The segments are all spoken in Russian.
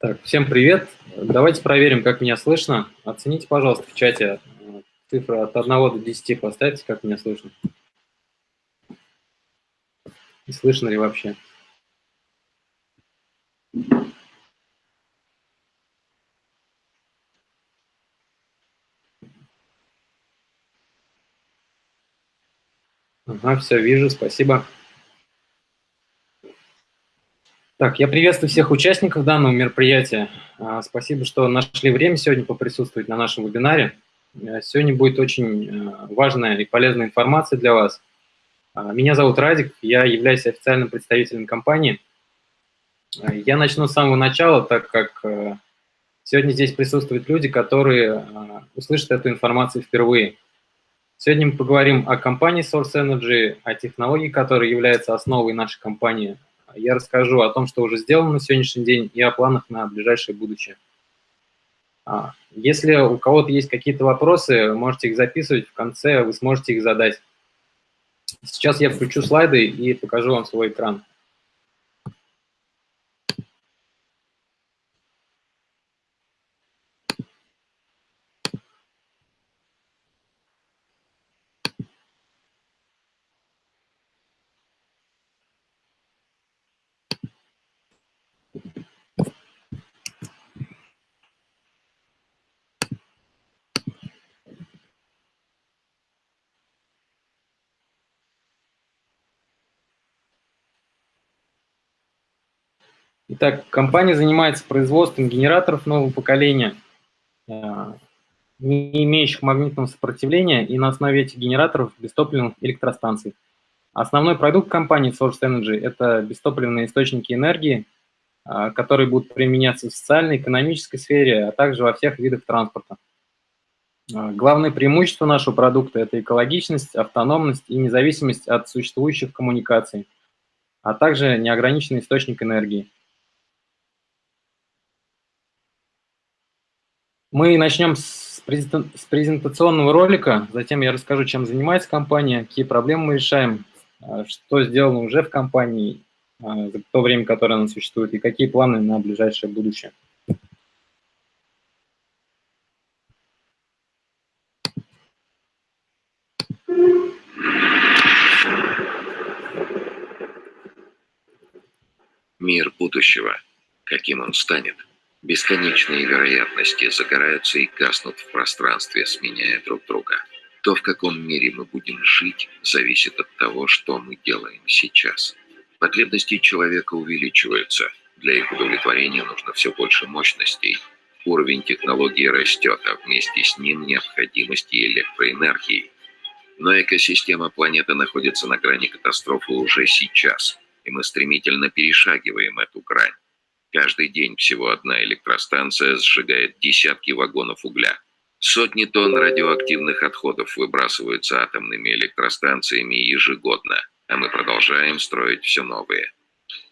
Так, всем привет. Давайте проверим, как меня слышно. Оцените, пожалуйста, в чате э, цифры от 1 до 10 поставьте, как меня слышно. И слышно ли вообще. Ага, все, вижу, спасибо. Так, я приветствую всех участников данного мероприятия. А, спасибо, что нашли время сегодня поприсутствовать на нашем вебинаре. Э, сегодня будет очень э, важная и полезная информация для вас. А, меня зовут Радик, я являюсь официальным представителем компании. Э, я начну с самого начала, так как сегодня здесь присутствуют люди, которые услышат эту информацию впервые. Сегодня мы поговорим о компании Source Energy, о технологии, которая является основой нашей компании – я расскажу о том, что уже сделано на сегодняшний день и о планах на ближайшее будущее. А, если у кого-то есть какие-то вопросы, можете их записывать, в конце вы сможете их задать. Сейчас я включу слайды и покажу вам свой экран. Итак, компания занимается производством генераторов нового поколения, э, не имеющих магнитного сопротивления, и на основе этих генераторов бестопливных электростанций. Основной продукт компании Source Energy – это бестопливные источники энергии, э, которые будут применяться в социальной, экономической сфере, а также во всех видах транспорта. Э, главное преимущество нашего продукта – это экологичность, автономность и независимость от существующих коммуникаций, а также неограниченный источник энергии. Мы начнем с презентационного ролика, затем я расскажу, чем занимается компания, какие проблемы мы решаем, а, что сделано уже в компании а, за то время, которое она существует, и какие планы на ближайшее будущее. Мир будущего. Каким он станет? Бесконечные вероятности загораются и гаснут в пространстве, сменяя друг друга. То, в каком мире мы будем жить, зависит от того, что мы делаем сейчас. Потребности человека увеличиваются. Для их удовлетворения нужно все больше мощностей. Уровень технологии растет, а вместе с ним необходимости электроэнергии. Но экосистема планеты находится на грани катастрофы уже сейчас, и мы стремительно перешагиваем эту грань. Каждый день всего одна электростанция сжигает десятки вагонов угля. Сотни тонн радиоактивных отходов выбрасываются атомными электростанциями ежегодно, а мы продолжаем строить все новые.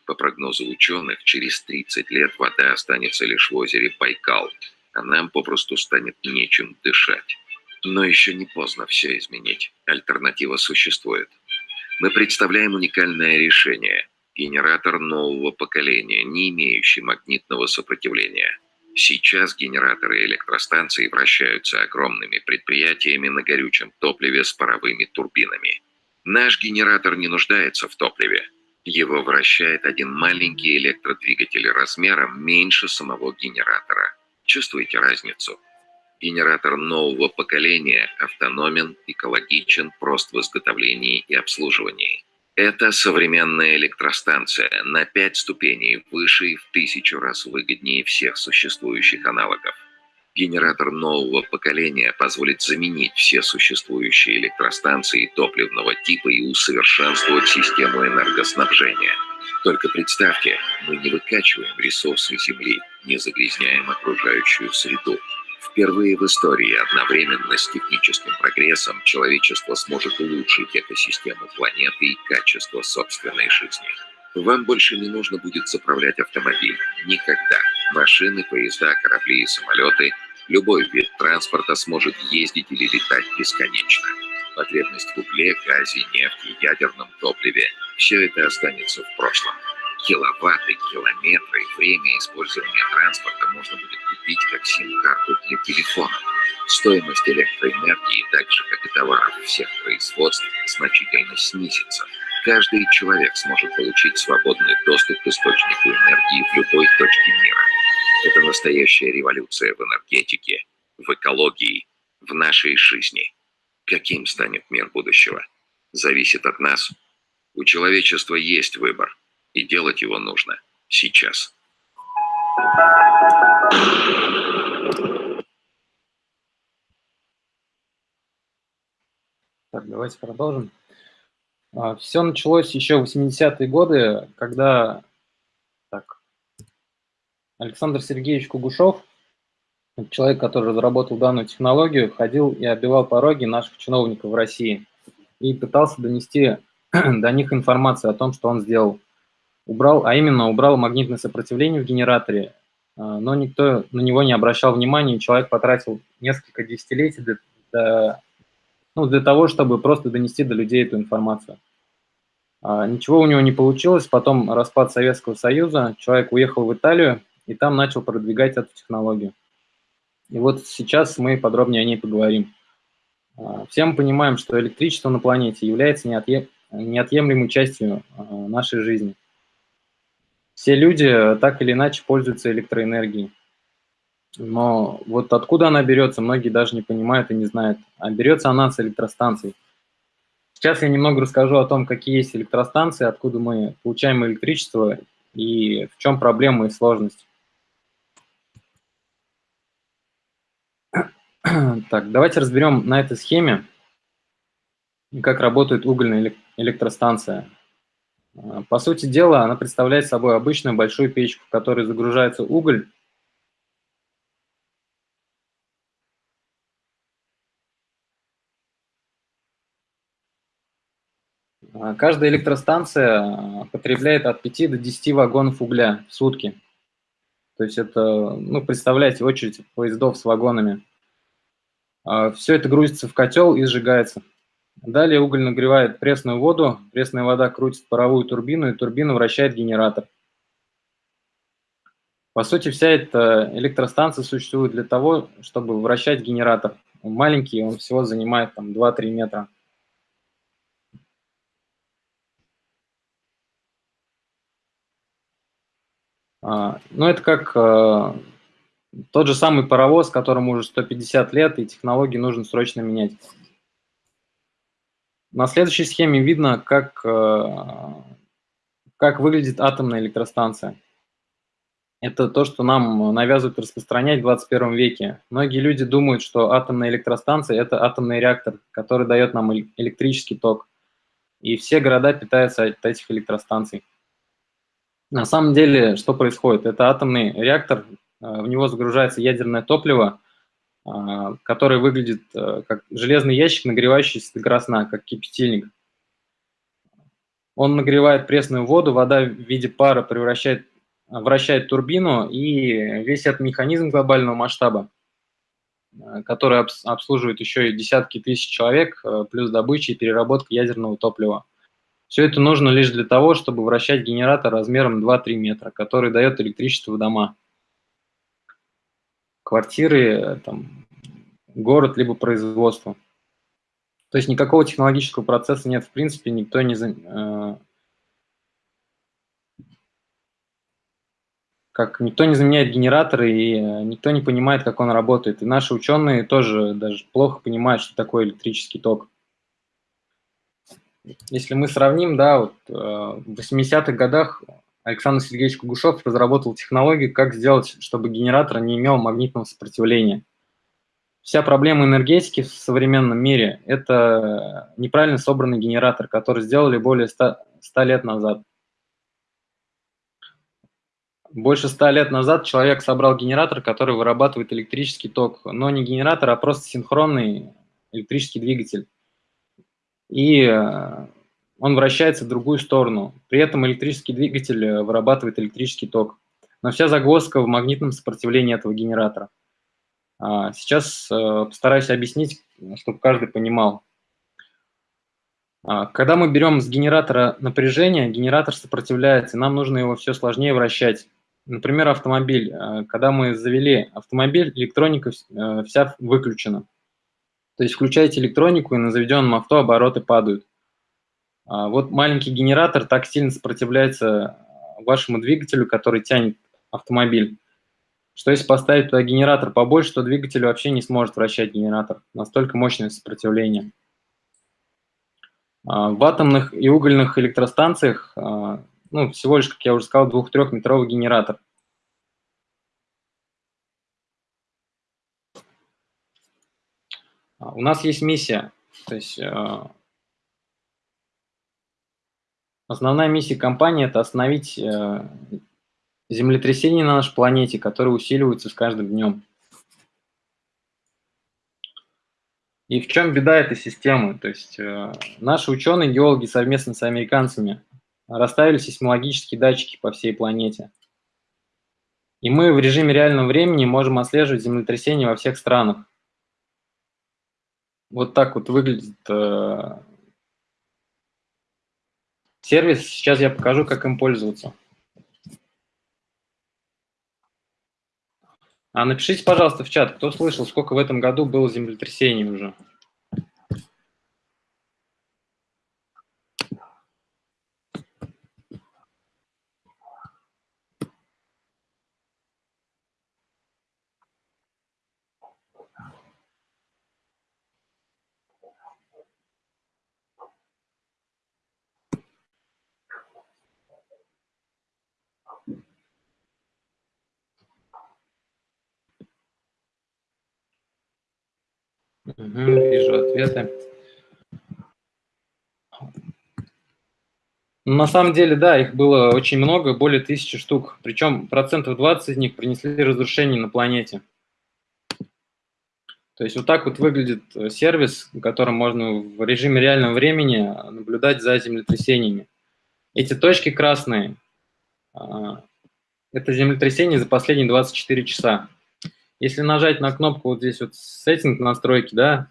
По прогнозу ученых, через 30 лет вода останется лишь в озере Байкал, а нам попросту станет нечем дышать. Но еще не поздно все изменить. Альтернатива существует. Мы представляем уникальное решение – генератор нового поколения, не имеющий магнитного сопротивления. Сейчас генераторы электростанций вращаются огромными предприятиями на горючем топливе с паровыми турбинами. Наш генератор не нуждается в топливе. Его вращает один маленький электродвигатель размером меньше самого генератора. Чувствуете разницу? Генератор нового поколения автономен, экологичен, прост в изготовлении и обслуживании. Это современная электростанция на пять ступеней выше и в тысячу раз выгоднее всех существующих аналогов. Генератор нового поколения позволит заменить все существующие электростанции топливного типа и усовершенствовать систему энергоснабжения. Только представьте, мы не выкачиваем ресурсы Земли, не загрязняем окружающую среду, Впервые в истории одновременно с техническим прогрессом человечество сможет улучшить экосистему планеты и качество собственной жизни. Вам больше не нужно будет заправлять автомобиль. Никогда. Машины, поезда, корабли и самолеты, любой вид транспорта сможет ездить или летать бесконечно. Потребность в угле, газе, нефти, ядерном топливе – все это останется в прошлом. Киловатты, километры, время использования транспорта можно будет купить как сим-карту для телефона. Стоимость электроэнергии, так же как и товаров всех производств, значительно снизится. Каждый человек сможет получить свободный доступ к источнику энергии в любой точке мира. Это настоящая революция в энергетике, в экологии, в нашей жизни. Каким станет мир будущего? Зависит от нас. У человечества есть выбор, и делать его нужно сейчас. Так, давайте продолжим. А, Все началось еще в 80-е годы, когда так, Александр Сергеевич Кугушев, человек, который разработал данную технологию, ходил и оббивал пороги наших чиновников в России и пытался донести до них информацию о том, что он сделал. Убрал, а именно убрал магнитное сопротивление в генераторе, а, но никто на него не обращал внимания, и человек потратил несколько десятилетий для, ну, для того, чтобы просто донести до людей эту информацию. А, ничего у него не получилось, потом распад Советского Союза, человек уехал в Италию и там начал продвигать эту технологию. И вот сейчас мы подробнее о ней поговорим. А, все мы понимаем, что электричество на планете является неотъемлемой частью нашей жизни. Все люди так или иначе пользуются электроэнергией. Но вот откуда она берется, многие даже не понимают и не знают. А берется она с электростанций. Сейчас я немного расскажу о том, какие есть электростанции, откуда мы получаем электричество и в чем проблема и сложность. Так, давайте разберем на этой схеме, как работает угольная электростанция. По сути дела, она представляет собой обычную большую печку, в которой загружается уголь, А, каждая электростанция а, потребляет от 5 до 10 вагонов угля в сутки. То есть это, ну, представляете, очередь поездов с вагонами. Все это грузится в котел и сжигается. Далее уголь нагревает пресную воду, пресная вода крутит паровую турбину, и турбина вращает генератор. По сути, вся эта электростанция существует для того, чтобы вращать генератор. Он маленький, он всего занимает там 2-3 метра. А, ну, это как э, тот же самый паровоз, которому уже 150 лет, и технологии нужно срочно менять. На следующей схеме видно, как, э, как выглядит атомная электростанция. Это то, что нам навязывают распространять в 21 веке. Многие люди думают, что атомная электростанция – это атомный реактор, который дает нам электрический ток. И все города питаются от этих электростанций. На самом деле, что происходит? Это атомный реактор, э, в него загружается ядерное топливо, э, которое выглядит э, как железный ящик, нагревающийся до красна, как кипятильник. Он нагревает пресную воду, вода в виде пара превращает, вращает турбину, и весь этот механизм глобального масштаба, который обслуживает еще и десятки тысяч человек, плюс добыча и переработка ядерного топлива. Все это нужно лишь для того, чтобы вращать генератор размером 2-3 метра, который дает электричество в дома. Квартиры, там, город, либо производство. То есть никакого технологического процесса нет, в принципе, никто не... Э, как никто не заменяет генераторы, и э, никто не понимает, как он работает. И наши ученые тоже даже плохо понимают, что такое электрический ток если мы сравним, да, вот, э, в 80-х годах Александр Сергеевич Кугушев разработал технологию, как сделать, чтобы генератор не имел магнитного сопротивления. Вся проблема энергетики в современном мире – это неправильно собранный генератор, который сделали более 100, 100 лет назад. Больше 100 лет назад человек собрал генератор, который вырабатывает электрический ток, но не генератор, а просто синхронный электрический двигатель и э, он вращается в другую сторону. При этом электрический двигатель э, вырабатывает электрический ток. Но вся загвоздка в магнитном сопротивлении этого генератора. А, сейчас э, постараюсь объяснить, чтобы каждый понимал. А, когда мы берем с генератора напряжение, генератор сопротивляется, нам нужно его все сложнее вращать. Например, автомобиль. А, когда мы завели автомобиль, электроника э, вся выключена. То есть включаете электронику, и на заведенном авто обороты падают. А, вот маленький генератор так сильно сопротивляется вашему двигателю, который тянет автомобиль, что если поставить туда генератор побольше, то двигатель вообще не сможет вращать генератор. Настолько мощное сопротивление. А, в атомных и угольных электростанциях а, ну, всего лишь, как я уже сказал, двух-трехметровый генератор. У нас есть миссия, то есть Основная миссия компании – это остановить э, землетрясения на нашей планете, которые усиливаются с каждым днем. И в чем беда этой системы? То есть э, наши ученые, геологи совместно с американцами расставили сейсмологические датчики по всей планете. И мы в режиме реального времени можем отслеживать землетрясения во всех странах. Вот так вот выглядит э, сервис. Сейчас я покажу, как им пользоваться. А напишите, пожалуйста, в чат, кто слышал, сколько в этом году было землетрясений уже. Угу, вижу ответы. На самом деле, да, их было очень много, более тысячи штук. Причем процентов 20 из них принесли разрушение на планете. То есть вот так вот выглядит э, сервис, в котором можно в режиме реального времени наблюдать за землетрясениями. Эти точки красные а, – это землетрясение за последние 24 часа. Если нажать на кнопку вот здесь вот «Сеттинг настройки», да,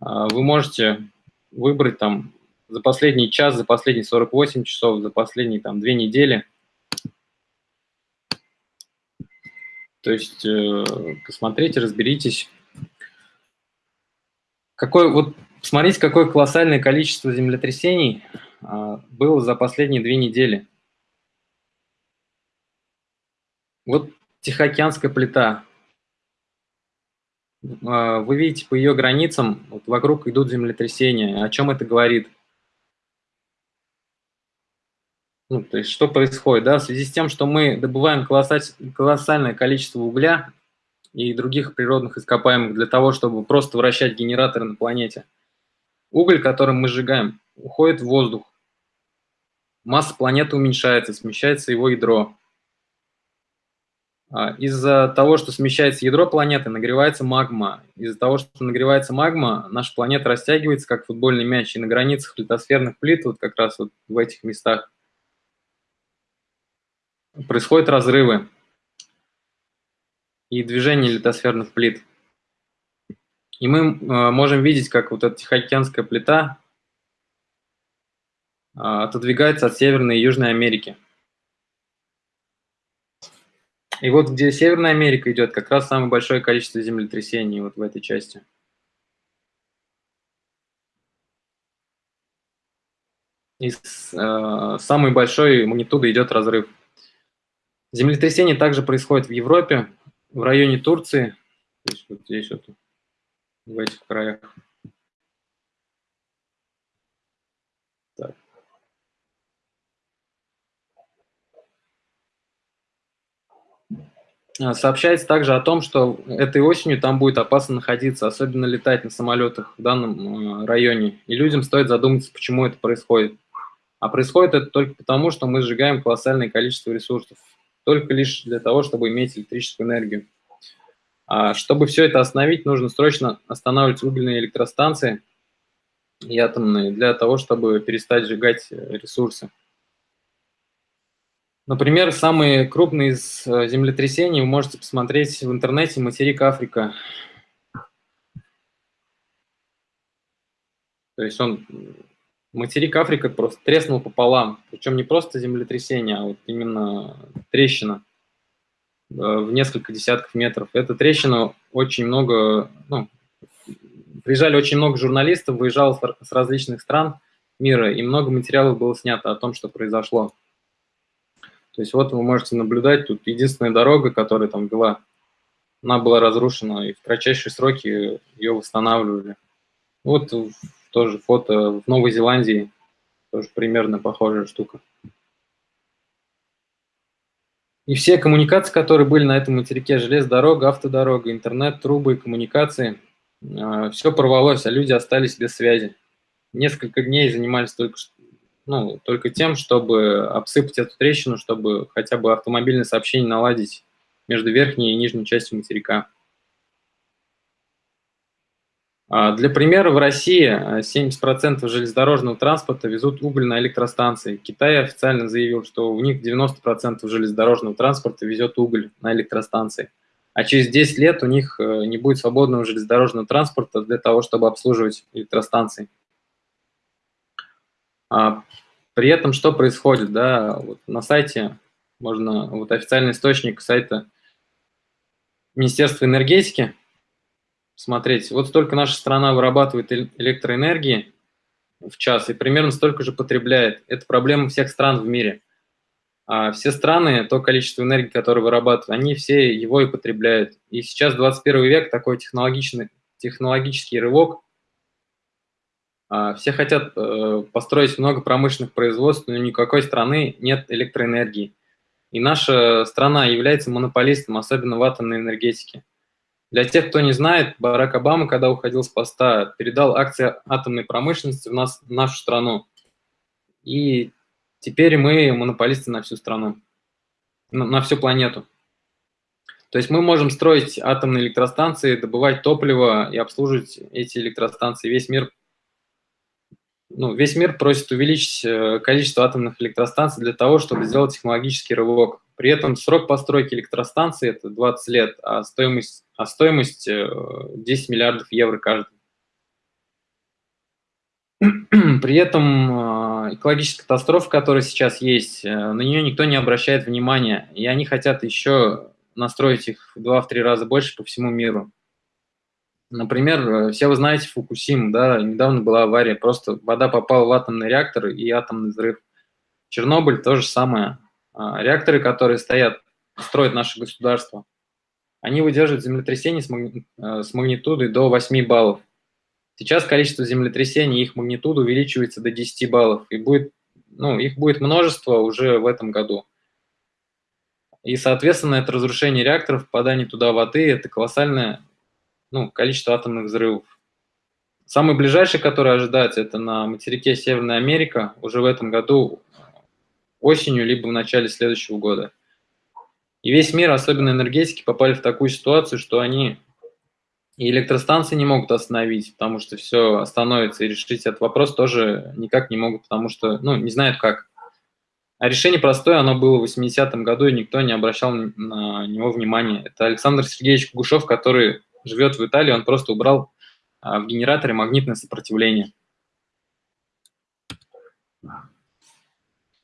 а, вы можете выбрать там за последний час, за последние 48 часов, за последние там две недели. То есть э, посмотрите, разберитесь. Какой, вот посмотрите, какое колоссальное количество землетрясений а, было за последние две недели. Вот Тихоокеанская плита, вы видите по ее границам, вот вокруг идут землетрясения. О чем это говорит? Ну, то есть что происходит? Да? В связи с тем, что мы добываем колоссальное количество угля и других природных ископаемых для того, чтобы просто вращать генераторы на планете. Уголь, которым мы сжигаем, уходит в воздух. Масса планеты уменьшается, смещается его ядро. А, из-за того, что смещается ядро планеты, нагревается магма. Из-за того, что нагревается магма, наша планета растягивается, как футбольный мяч, и на границах литосферных плит, вот как раз вот в этих местах, происходят разрывы и движение литосферных плит. И мы э, можем видеть, как вот эта Тихоокеанская плита э, отодвигается от Северной и Южной Америки. И вот где Северная Америка идет, как раз самое большое количество землетрясений вот в этой части. И с, э, самой большой магнитудой идет разрыв. Землетрясение также происходит в Европе, в районе Турции, то вот здесь вот, в этих краях. А, сообщается также о том, что этой осенью там будет опасно находиться, особенно летать на самолетах в данном э, районе. И людям стоит задуматься, почему это происходит. А происходит это только потому, что мы сжигаем колоссальное количество ресурсов, только лишь для того, чтобы иметь электрическую энергию. А чтобы все это остановить, нужно срочно останавливать угольные электростанции и атомные для того, чтобы перестать сжигать э, ресурсы. Например, самые крупные из э, землетрясений вы можете посмотреть в интернете материк Африка. То есть он материк Африка просто треснул пополам. Причем не просто землетрясение, а вот именно трещина э, в несколько десятков метров. Эта трещина очень много, ну, приезжали очень много журналистов, выезжало с различных стран мира, и много материалов было снято о том, что произошло. То есть вот вы можете наблюдать, тут единственная дорога, которая там была, она была разрушена, и в кратчайшие сроки ее восстанавливали. Вот тоже фото в Новой Зеландии, тоже примерно похожая штука. И все коммуникации, которые были на этом материке, железная дорога, автодорога, интернет, трубы, коммуникации, а, все порвалось, а люди остались без связи. Несколько дней занимались только, ну, только тем, чтобы обсыпать эту трещину, чтобы хотя бы автомобильное сообщение наладить между верхней и нижней частью материка. А, для примера, в России 70% а, железнодорожного транспорта везут уголь на электростанции. Китай официально заявил, что у них 90% железнодорожного транспорта везет уголь на электростанции. А через 10 лет у них э, не будет свободного железнодорожного транспорта для того, чтобы обслуживать электростанции. А при этом что происходит? Да, вот на сайте можно, вот официальный источник сайта Министерства энергетики – смотреть, вот столько наша страна вырабатывает электроэнергии в час и примерно столько же потребляет. Это проблема всех стран в мире. А все страны, то количество энергии, которое вырабатывают, они все его и потребляют. И сейчас 21 век, такой технологичный, технологический рывок. А все хотят э, построить много промышленных производств, но никакой страны нет электроэнергии. И наша страна является монополистом, особенно в атомной энергетике. Для тех, кто не знает, Барак Обама, когда уходил с поста, передал акции атомной промышленности в, нас, в нашу страну. И теперь мы монополисты на всю страну, на, на всю планету. То есть мы можем строить атомные электростанции, добывать топливо и обслуживать эти электростанции. Весь мир, ну, весь мир просит увеличить э, количество атомных электростанций для того, чтобы сделать технологический рывок. При этом срок постройки электростанции – это 20 лет, а стоимость, а стоимость 10 э, миллиардов евро каждый. При этом э, экологическая катастрофа, которая сейчас есть, на нее никто не обращает внимания, и они хотят еще настроить их в 2-3 раза больше по всему миру. Например, все вы знаете Фукусиму, да, недавно была авария, просто вода попала в атомный реактор и атомный взрыв. Чернобыль то же самое. А, реакторы, которые стоят, строят наше государство, они выдерживают землетрясение с. Э, магнитудой до 8 баллов. Сейчас количество землетрясений, их магнитуда увеличивается до 10 баллов, и будет, ну, их будет множество уже в этом году. И, соответственно, это разрушение реакторов, попадание туда воды, это колоссальное ну, количество атомных взрывов. Самый ближайший, который ожидается, это на материке Северная Америка. Уже в этом году осенью, либо в начале следующего года. И весь мир, особенно энергетики, попали в такую ситуацию, что они и электростанции не могут остановить, потому что все остановится, и решить этот вопрос тоже никак не могут, потому что, ну, не знают как. А решение простое, оно было в 80-м году, и никто не обращал на него внимания. Это Александр Сергеевич Кугушев, который живет в Италии, он просто убрал а, в генераторе магнитное сопротивление.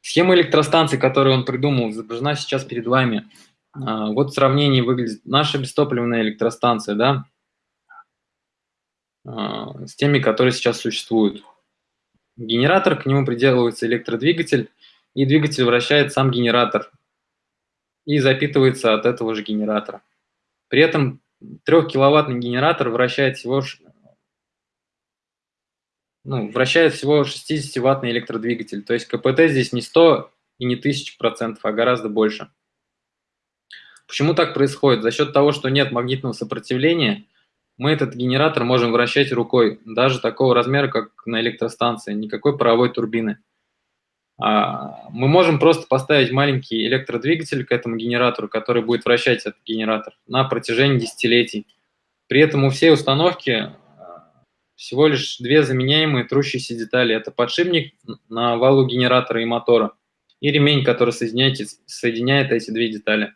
Схема электростанции, которую он придумал, изображена сейчас перед вами. А, вот в сравнении выглядит наша бестопливная электростанция, да, а, с теми, которые сейчас существуют. Генератор, к нему приделывается электродвигатель, и двигатель вращает сам генератор и запитывается от этого же генератора. При этом 3-киловаттный генератор вращает всего ну, вращает всего 60-ваттный электродвигатель. То есть КПТ здесь не 100 и не 1000%, а гораздо больше. Почему так происходит? За счет того, что нет магнитного сопротивления, мы этот генератор можем вращать рукой, даже такого размера, как на электростанции, никакой паровой турбины. А, мы можем просто поставить маленький электродвигатель к этому генератору, который будет вращать этот генератор на протяжении десятилетий. При этом у всей установки всего лишь две заменяемые трущиеся детали. Это подшипник на валу генератора и мотора и ремень, который соединяет, соединяет эти две детали.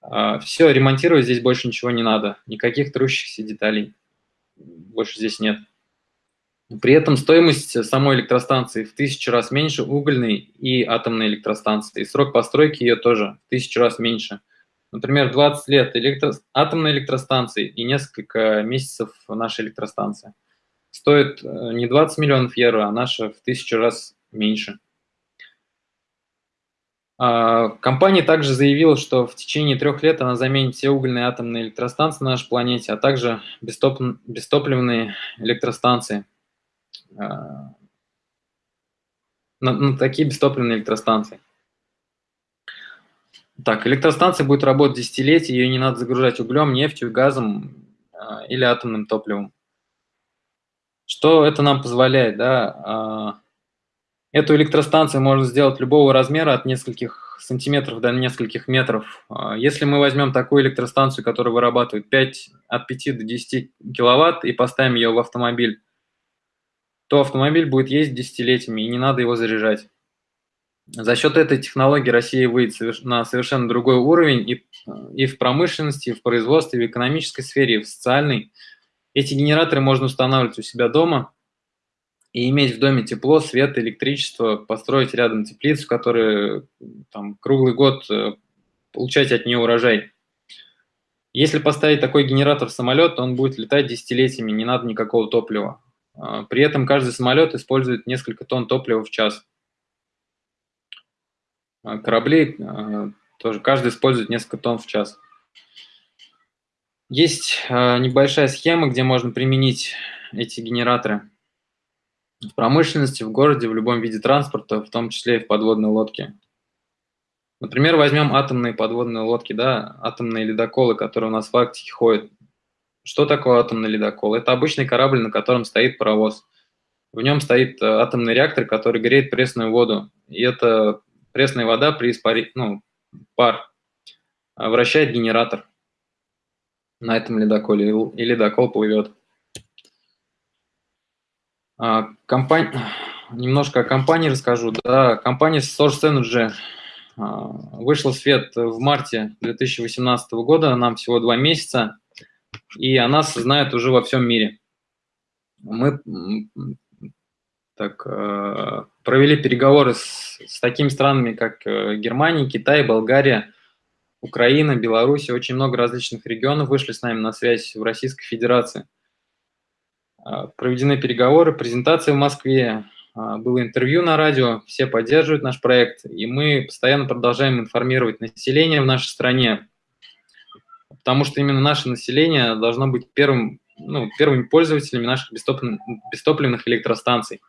А, Все, ремонтировать здесь больше ничего не надо. Никаких трущихся деталей больше здесь нет. При этом стоимость самой электростанции в тысячу раз меньше угольной и атомной электростанции. И срок постройки ее тоже в тысячу раз меньше. Например, 20 лет электро... атомной электростанции и несколько месяцев нашей электростанции. Стоит э, не 20 миллионов евро, а наша в тысячу раз меньше. А, компания также заявила, что в течение трех лет она заменит все угольные атомные электростанции на нашей планете, а также бестоп... бестопливные электростанции. А, на, на такие бестопливные электростанции. Так, электростанция будет работать десятилетия, ее не надо загружать углем, нефтью, газом а, или атомным топливом. Что это нам позволяет? Да? Эту электростанцию можно сделать любого размера, от нескольких сантиметров до нескольких метров. А, если мы возьмем такую электростанцию, которая вырабатывает 5, от 5 до 10 киловатт, и поставим ее в автомобиль, то автомобиль будет ездить десятилетиями, и не надо его заряжать. За счет этой технологии Россия выйдет на совершенно другой уровень и, и в промышленности, и в производстве, и в экономической сфере, и в социальной. Эти генераторы можно устанавливать у себя дома – и иметь в доме тепло, свет, электричество, построить рядом теплицу, которая там круглый год э, получать от нее урожай. Если поставить такой генератор в самолет, то он будет летать десятилетиями, не надо никакого топлива. А, при этом каждый самолет использует несколько тонн топлива в час. А, корабли а, тоже, каждый использует несколько тонн в час. Есть небольшая схема, где можно применить эти генераторы в промышленности, в городе, в любом виде транспорта, в том числе и в подводной лодке. Например, возьмем атомные подводные лодки, да, атомные ледоколы, которые у нас в Арктике ходят. Что такое атомный ледокол? Это обычный корабль, на котором стоит паровоз. В нем стоит э, атомный реактор, который греет пресную воду. И эта пресная вода при испари... ну, пар э, вращает генератор на этом ледоколе, и ледокол плывет. А, компания, немножко о компании расскажу. Да, компания Source Energy а, вышла в свет в марте 2018 года, нам всего два месяца, и она знает уже во всем мире. Мы так, а, провели переговоры с, с такими странами, как э, Германия, Китай, Болгария, Украина, Беларусь, очень много различных регионов вышли с нами на связь в Российской Федерации. А, проведены переговоры, презентация в Москве, было интервью на радио, все поддерживают наш проект, и мы постоянно продолжаем информировать население в нашей стране, потому что именно наше население должно быть первым, ну, первыми пользователями наших бестопливных, бестопливных электростанций.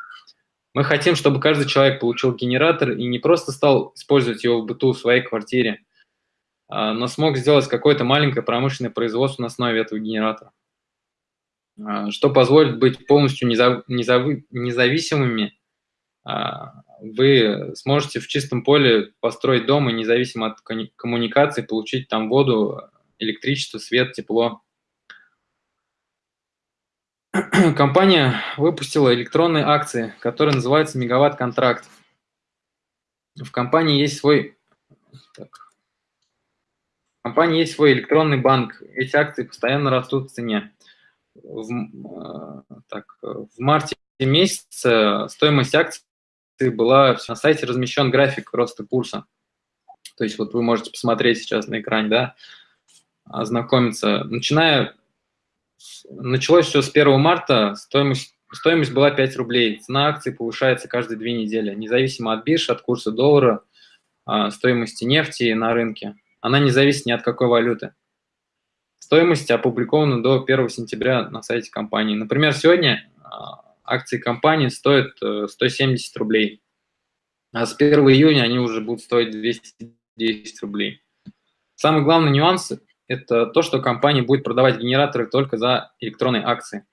Мы хотим, чтобы каждый человек получил генератор и не просто стал использовать его в быту в своей квартире, а, но смог сделать какое-то маленькое промышленное производство на основе этого генератора. А, что позволит быть полностью независимыми. А, вы сможете в чистом поле построить дом и независимо от коммуникации получить там воду, электричество, свет, тепло. Компания выпустила электронные акции, которые называются «Мегаватт-контракт». В компании есть свой... Так. В компании есть свой электронный банк. Эти акции постоянно растут в цене в, э, так, в марте месяце стоимость акций была, на сайте размещен график роста курса. То есть вот вы можете посмотреть сейчас на экране, да, ознакомиться. Начиная, началось все с 1 марта, стоимость, стоимость была 5 рублей. Цена акций повышается каждые две недели, независимо от бирж, от курса доллара, а, стоимости нефти на рынке. Она не зависит ни от какой валюты. Стоимость опубликована до 1 сентября на сайте компании. Например, сегодня а, акции компании стоят 170 э, рублей, а с 1 июня они уже будут стоить 210 рублей. Самый главный нюанс – это то, что компания будет продавать генераторы только за электронные акции.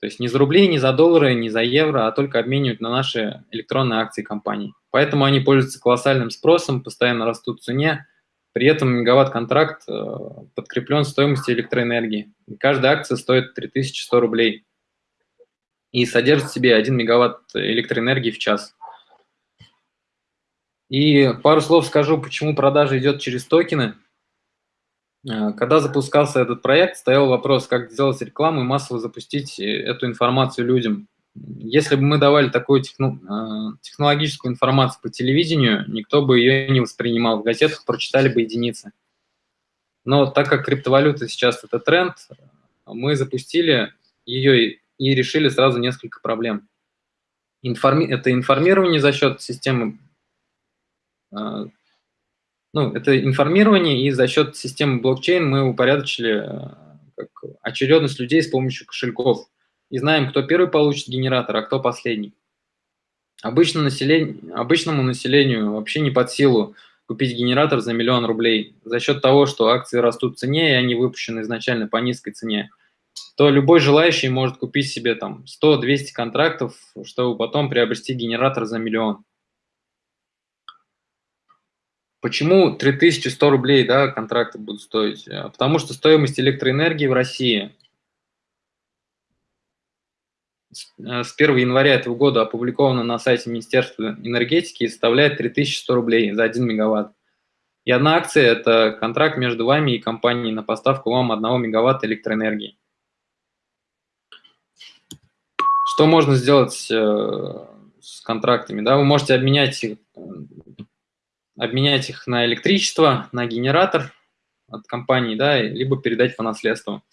То есть не за рубли, не за доллары, не за евро, а только обменивать на наши электронные акции компании. Поэтому они пользуются колоссальным спросом, постоянно растут в цене, при этом мегаватт-контракт э, подкреплен стоимостью электроэнергии. каждая акция стоит 3100 рублей и содержит в себе 1 мегаватт электроэнергии в час. И пару слов скажу, почему продажа идет через токены. Э, когда запускался этот проект, стоял вопрос, как сделать рекламу и массово запустить э, эту информацию людям. Если бы мы давали такую техно, технологическую информацию по телевидению, никто бы ее не воспринимал. В газетах прочитали бы единицы. Но так как криптовалюта сейчас это тренд, мы запустили ее и решили сразу несколько проблем. Информи это информирование за счет системы, э, ну, это информирование, и за счет системы блокчейн мы упорядочили э, как, очередность людей с помощью кошельков. И знаем, кто первый получит генератор, а кто последний. Обычно население, обычному населению вообще не под силу купить генератор за миллион рублей за счет того, что акции растут в цене, и они выпущены изначально по низкой цене, то любой желающий может купить себе там 100-200 контрактов, чтобы потом приобрести генератор за миллион. Почему 3100 рублей да, контракты будут стоить? А потому что стоимость электроэнергии в России с 1 января этого года опубликована на сайте Министерства энергетики и составляет 3100 рублей за 1 мегаватт. И одна акция – это контракт между вами и компанией на поставку вам 1 мегаватта электроэнергии. Что можно сделать э, с контрактами? Да? Вы можете обменять их, обменять их на электричество, на генератор от компании, да, либо передать по наследству.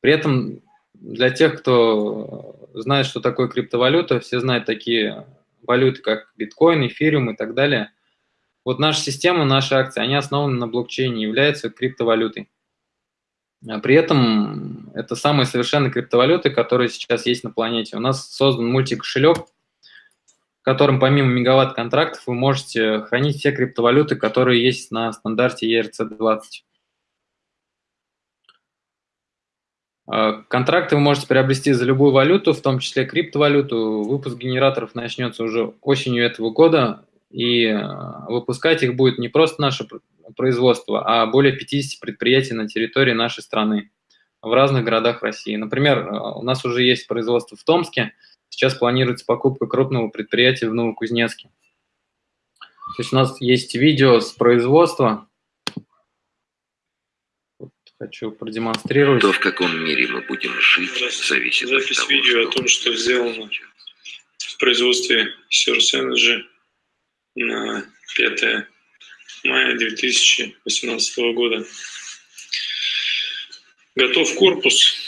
При этом для тех, кто знает, что такое криптовалюта, все знают такие валюты, как биткоин, эфириум и так далее. Вот наша система, наши акции, они основаны на блокчейне, являются криптовалютой. А при этом это самые совершенные криптовалюты, которые сейчас есть на планете. У нас создан мультикошелек, котором помимо мегаватт-контрактов вы можете хранить все криптовалюты, которые есть на стандарте ERC-20. А, контракты вы можете приобрести за любую валюту, в том числе криптовалюту. Выпуск генераторов начнется уже осенью этого года, и а, выпускать их будет не просто наше производство, а более 50 предприятий на территории нашей страны в разных городах России. Например, а, у нас уже есть производство в Томске, сейчас планируется покупка крупного предприятия в Новокузнецке. То есть у нас есть видео с производства, хочу продемонстрировать. То, в каком мире мы будем жить, зависит Запись от того, видео что о том, что сделано в производстве Source Energy на 5 мая 2018 года. Готов корпус.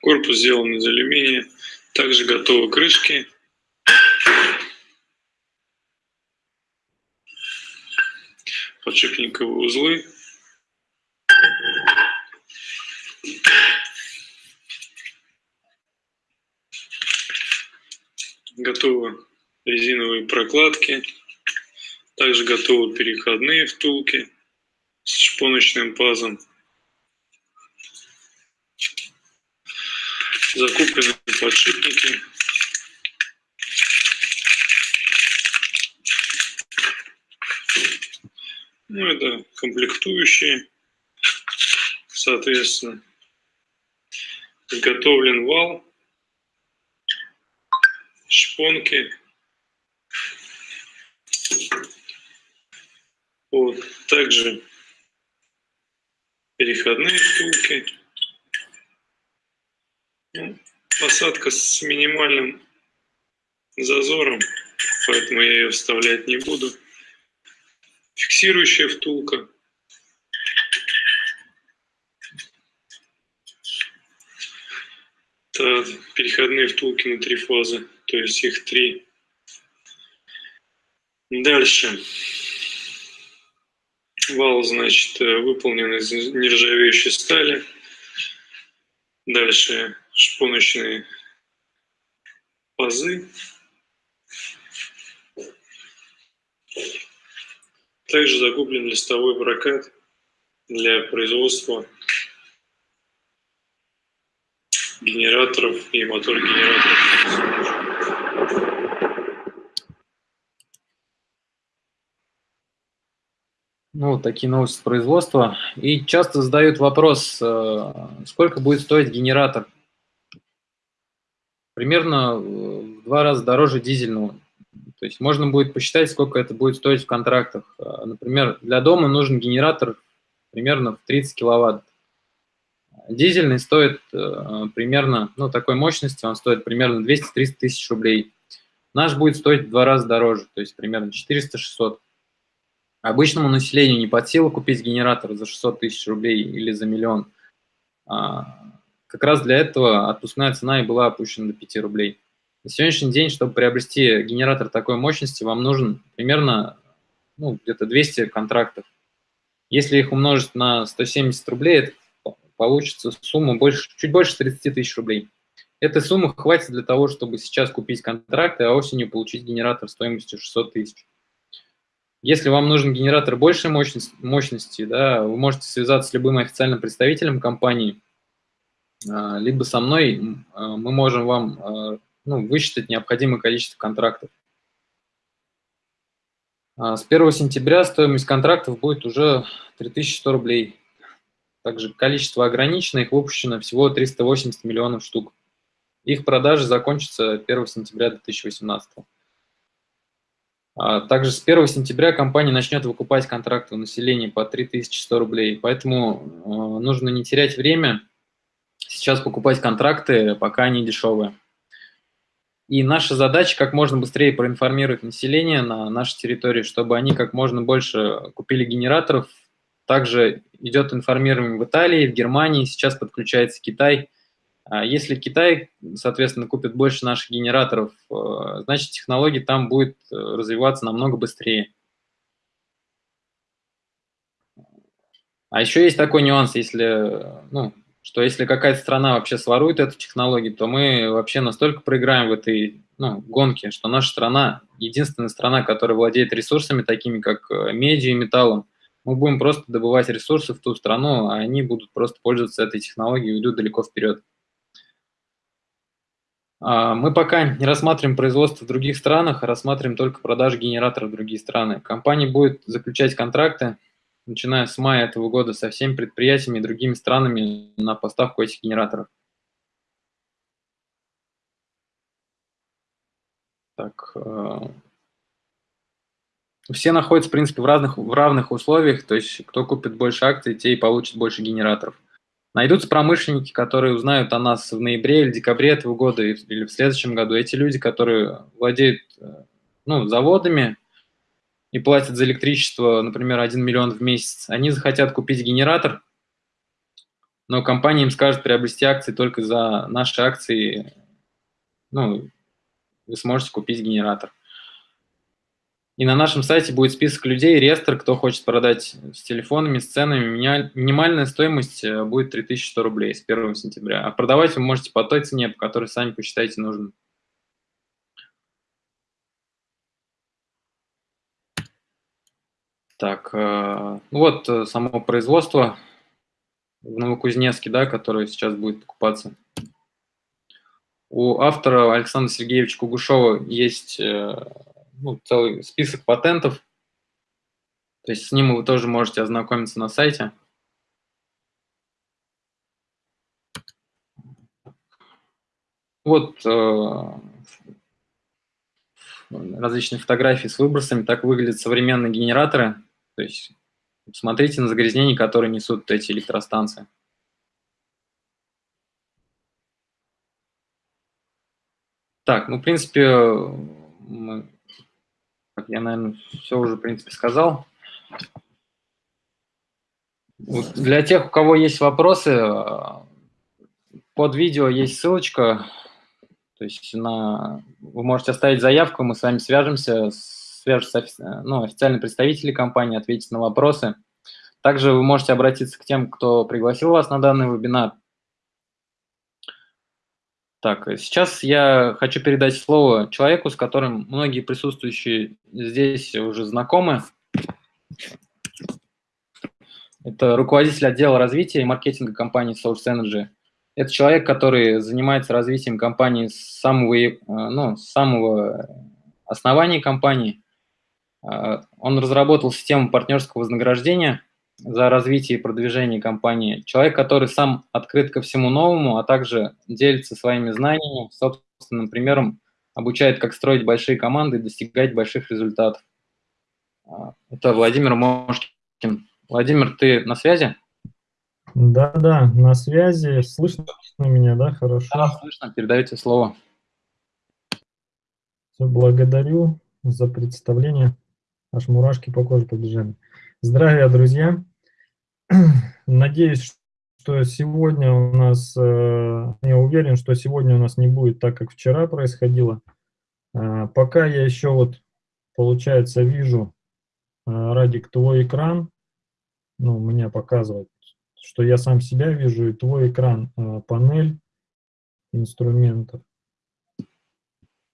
Корпус сделан из алюминия. Также готовы крышки. Подшипниковые узлы. Готовы резиновые прокладки. Также готовы переходные втулки с шпоночным пазом. Закуплены подшипники. Ну, это комплектующие, соответственно. Изготовлен вал, шпонки. Вот. Также переходные втулки. Ну, посадка с минимальным зазором, поэтому я ее вставлять не буду. Фиксирующая втулка. Это переходные втулки на три фазы, то есть их три. Дальше. Вал, значит, э, выполнен из нержавеющей стали. Дальше шпоночные пазы. Также закуплен листовой прокат для производства генераторов и мотор-генераторов. Ну, вот такие новости производства. И часто задают вопрос, э, сколько будет стоить генератор? Примерно в два раза дороже дизельного. То есть можно будет посчитать, сколько это будет стоить в контрактах. Э, например, для дома нужен генератор примерно в 30 киловатт. Дизельный стоит э, примерно, ну, такой мощности, он стоит примерно 200-300 тысяч рублей. Наш будет стоить в два раза дороже, то есть примерно 400-600. Обычному населению не под силу купить генератор за 600 тысяч рублей или за миллион. Как раз для этого отпускная цена и была опущена до 5 рублей. На сегодняшний день, чтобы приобрести генератор такой мощности, вам нужен примерно ну, где-то 200 контрактов. Если их умножить на 170 рублей, это получится сумма больше, чуть больше 30 тысяч рублей. Этой суммы хватит для того, чтобы сейчас купить контракты, а осенью получить генератор стоимостью 600 тысяч. Если вам нужен генератор большей мощности, мощности да, вы можете связаться с любым официальным представителем компании, либо со мной, а, мы можем вам а, ну, высчитать необходимое количество контрактов. С 1 сентября стоимость контрактов будет уже 3100 рублей. Также количество ограничено, их выпущено всего 380 миллионов штук. Их продажи закончатся 1 сентября 2018. А также с 1 сентября компания начнет выкупать контракты у населения по 3100 рублей. Поэтому нужно не терять время, сейчас покупать контракты, пока они дешевые. И наша задача как можно быстрее проинформировать население на нашей территории, чтобы они как можно больше купили генераторов. Также идет информирование в Италии, в Германии, сейчас подключается Китай. А если Китай, соответственно, купит больше наших генераторов, э, значит, технология там будет э, развиваться намного быстрее. А еще есть такой нюанс, если, ну, что если какая-то страна вообще сворует эту технологию, то мы вообще настолько проиграем в этой ну, гонке, что наша страна единственная страна, которая владеет ресурсами такими, как э, медиа и металлом, мы будем просто добывать ресурсы в ту страну, а они будут просто пользоваться этой технологией и идут далеко вперед. А, мы пока не рассматриваем производство в других странах, а рассматриваем только продажи генераторов в другие страны. Компания будет заключать контракты, начиная с мая этого года, со всеми предприятиями и другими странами на поставку этих генераторов. Так, э, все находятся, в принципе, в, разных, в равных условиях, то есть кто купит больше акций, те и получат больше генераторов. Найдутся промышленники, которые узнают о нас в ноябре или декабре этого года или в следующем году. Эти люди, которые владеют э, ну, заводами и платят за электричество, например, 1 миллион в месяц, они захотят купить генератор, но компания им скажет приобрести акции только за наши акции, ну, вы сможете купить генератор. И на нашем сайте будет список людей, реестр, кто хочет продать с телефонами, с ценами. Минимальная стоимость э, будет 3100 рублей с 1 сентября. А продавать вы можете по той цене, по которой сами посчитаете нужным. Так, э, ну вот э, само производство в Новокузнецке, да, которое сейчас будет покупаться. У автора Александра Сергеевича Кугушева есть ну, целый список патентов. То есть с ним вы тоже можете ознакомиться на сайте. Вот э, различные фотографии с выбросами. Так выглядят современные генераторы. То есть смотрите на загрязнения, которые несут эти электростанции. Так, ну, в принципе, мы я, наверное, все уже, в принципе, сказал. Вот для тех, у кого есть вопросы, под видео есть ссылочка. То есть на, вы можете оставить заявку, мы с вами свяжемся, свяжутся ну, официальные представители компании, ответить на вопросы. Также вы можете обратиться к тем, кто пригласил вас на данный вебинар. Так, сейчас я хочу передать слово человеку, с которым многие присутствующие здесь уже знакомы. Это руководитель отдела развития и маркетинга компании Source Energy. Это человек, который занимается развитием компании с самого, э, ну, с самого основания компании. Э, он разработал систему партнерского вознаграждения – за развитие и продвижение компании. Человек, который сам открыт ко всему новому, а также делится своими знаниями, собственным примером, обучает, как строить большие команды и достигать больших результатов. А, это Владимир Мошкин. Владимир, ты на связи? Да-да, на связи. Слышно меня, да, хорошо? Да, слышно. Передайте слово. Все, благодарю за представление. Аж мурашки по коже побежали. Здравия, друзья. Надеюсь, что сегодня у нас, э, я уверен, что сегодня у нас не будет так, как вчера происходило. Э, пока я еще вот, получается, вижу, э, Радик, твой экран, ну, меня показывает, что я сам себя вижу, и твой экран, панель инструментов.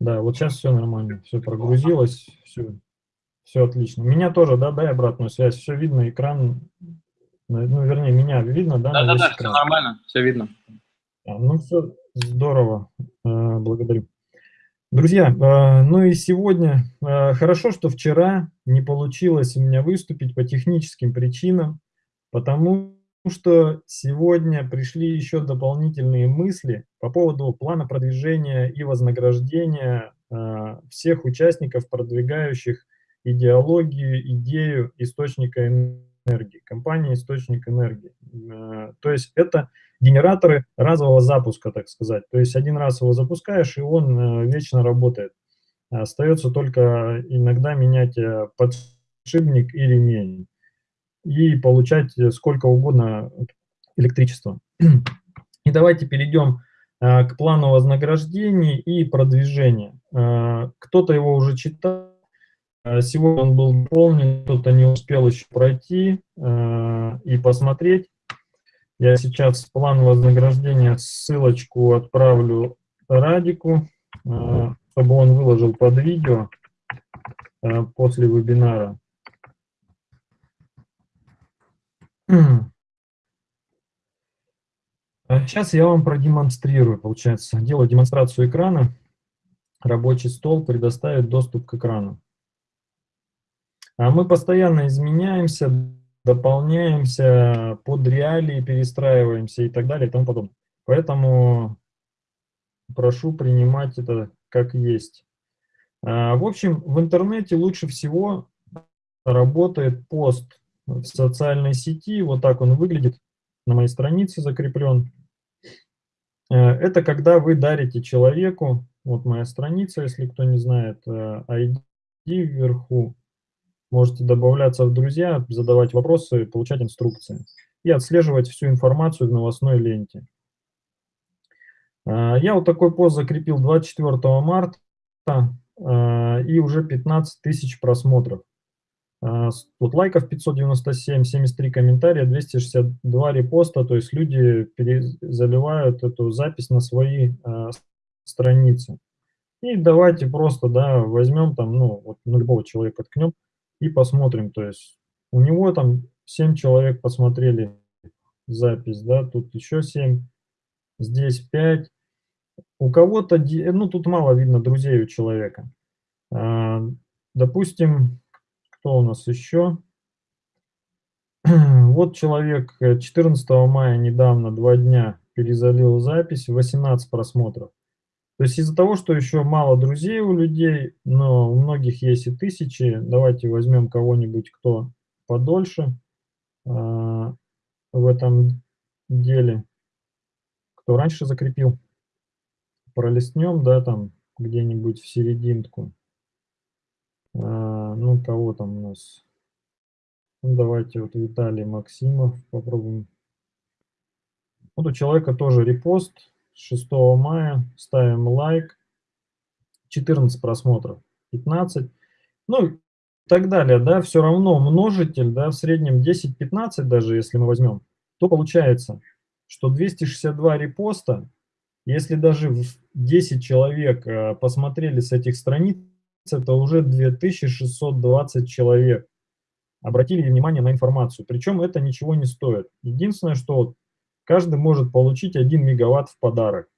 Да, вот сейчас все нормально, все прогрузилось, все, все отлично. Меня тоже, да, дай обратную связь, все видно, экран, ну, вернее, меня видно, да? Да-да-да, все нормально, все видно. А, ну, все здорово, э, благодарю. Друзья, э, ну и сегодня, э, хорошо, что вчера не получилось у меня выступить по техническим причинам, потому что сегодня пришли еще дополнительные мысли по поводу плана продвижения и вознаграждения всех участников, продвигающих идеологию, идею источника энергии, компании источник энергии. Э, то есть это генераторы разового запуска, так сказать. То есть один раз его запускаешь, и он э, вечно работает. Остается только иногда менять э, подшипник и ремень и получать сколько угодно электричества. И давайте перейдем к плану вознаграждений и продвижения. Кто-то его уже читал, сегодня он был дополнен, кто-то не успел еще пройти и посмотреть. Я сейчас план вознаграждения, ссылочку отправлю Радику, чтобы он выложил под видео после вебинара. Сейчас я вам продемонстрирую, получается. Делаю демонстрацию экрана. Рабочий стол предоставит доступ к экрану. А мы постоянно изменяемся, дополняемся, под реалии перестраиваемся и так далее и тому подобное. Поэтому прошу принимать это как есть. А, в общем, в интернете лучше всего работает пост в социальной сети. Вот так он выглядит, на моей странице закреплен. Э, это когда вы дарите человеку, вот моя страница, если кто не знает, ID э, вверху, можете добавляться в друзья, задавать вопросы, получать инструкции и отслеживать всю информацию в новостной ленте. Э, я вот такой пост закрепил 24 марта, и уже 15 тысяч просмотров. А, вот лайков 597, 73 комментария, 262 репоста, то есть люди заливают эту запись на свои страницы. И давайте просто, да, возьмем там, ну, вот на любого человека ткнем и посмотрим, то есть у него там 7 человек посмотрели запись, да, тут еще 7, здесь 5. У кого-то, ну, тут мало видно друзей у человека. А, допустим, что у нас еще? Вот человек 14 э, мая недавно, два дня, перезалил запись, 18 просмотров. То есть из-за того, что еще мало друзей у людей, но у многих есть и тысячи, давайте возьмем кого-нибудь, кто подольше э, в этом деле, кто раньше закрепил. Пролистнем, да, там где-нибудь в серединку. А, ну, кого там у нас? Ну, давайте вот Виталий Максимов попробуем. Вот у человека тоже репост 6 мая. Ставим лайк. 14 просмотров. 15. Ну, и так далее, да, все равно множитель, да, в среднем 10-15 даже, если мы возьмем, то получается, что 262 репоста, если даже 10 человек э, посмотрели с этих страниц, это уже 2620 человек обратили внимание на информацию. Причем это ничего не стоит. Единственное, что каждый может получить 1 мегаватт в подарок.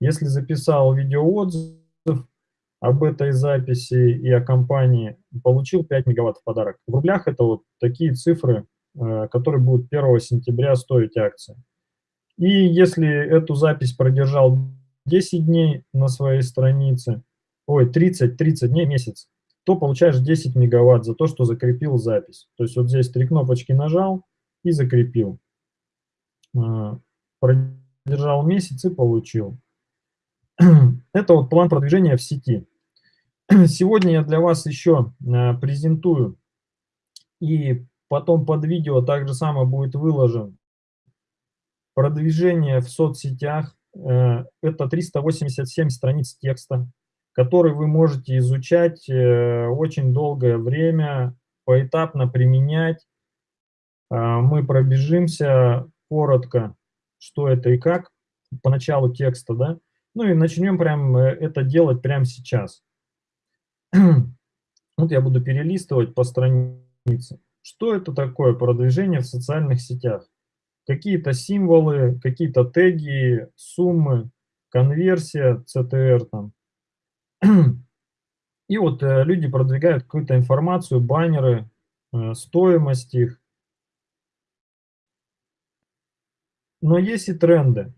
Если записал видеоотзыв об этой записи и о компании, получил 5 мегаватт в подарок. В рублях это вот такие цифры, э, которые будут 1 сентября стоить акции. И если эту запись продержал 10 дней на своей странице, ой, 30, 30 дней, месяц, то получаешь 10 мегаватт за то, что закрепил запись. То есть вот здесь три кнопочки нажал и закрепил. Продержал месяц и получил. Это вот план продвижения в сети. Сегодня я для вас еще презентую и потом под видео также самое будет выложен продвижение в соцсетях. Э, это 387 страниц текста, который вы можете изучать э, очень долгое время, поэтапно применять. Э, мы пробежимся коротко, что это и как, по началу текста, да. Ну и начнем прям это делать прямо сейчас. Вот я буду перелистывать по странице. Что это такое продвижение в социальных сетях? Какие-то символы, какие-то теги, суммы, конверсия, CTR там. И вот э, люди продвигают какую-то информацию, баннеры, э, стоимость их. Но есть и тренды.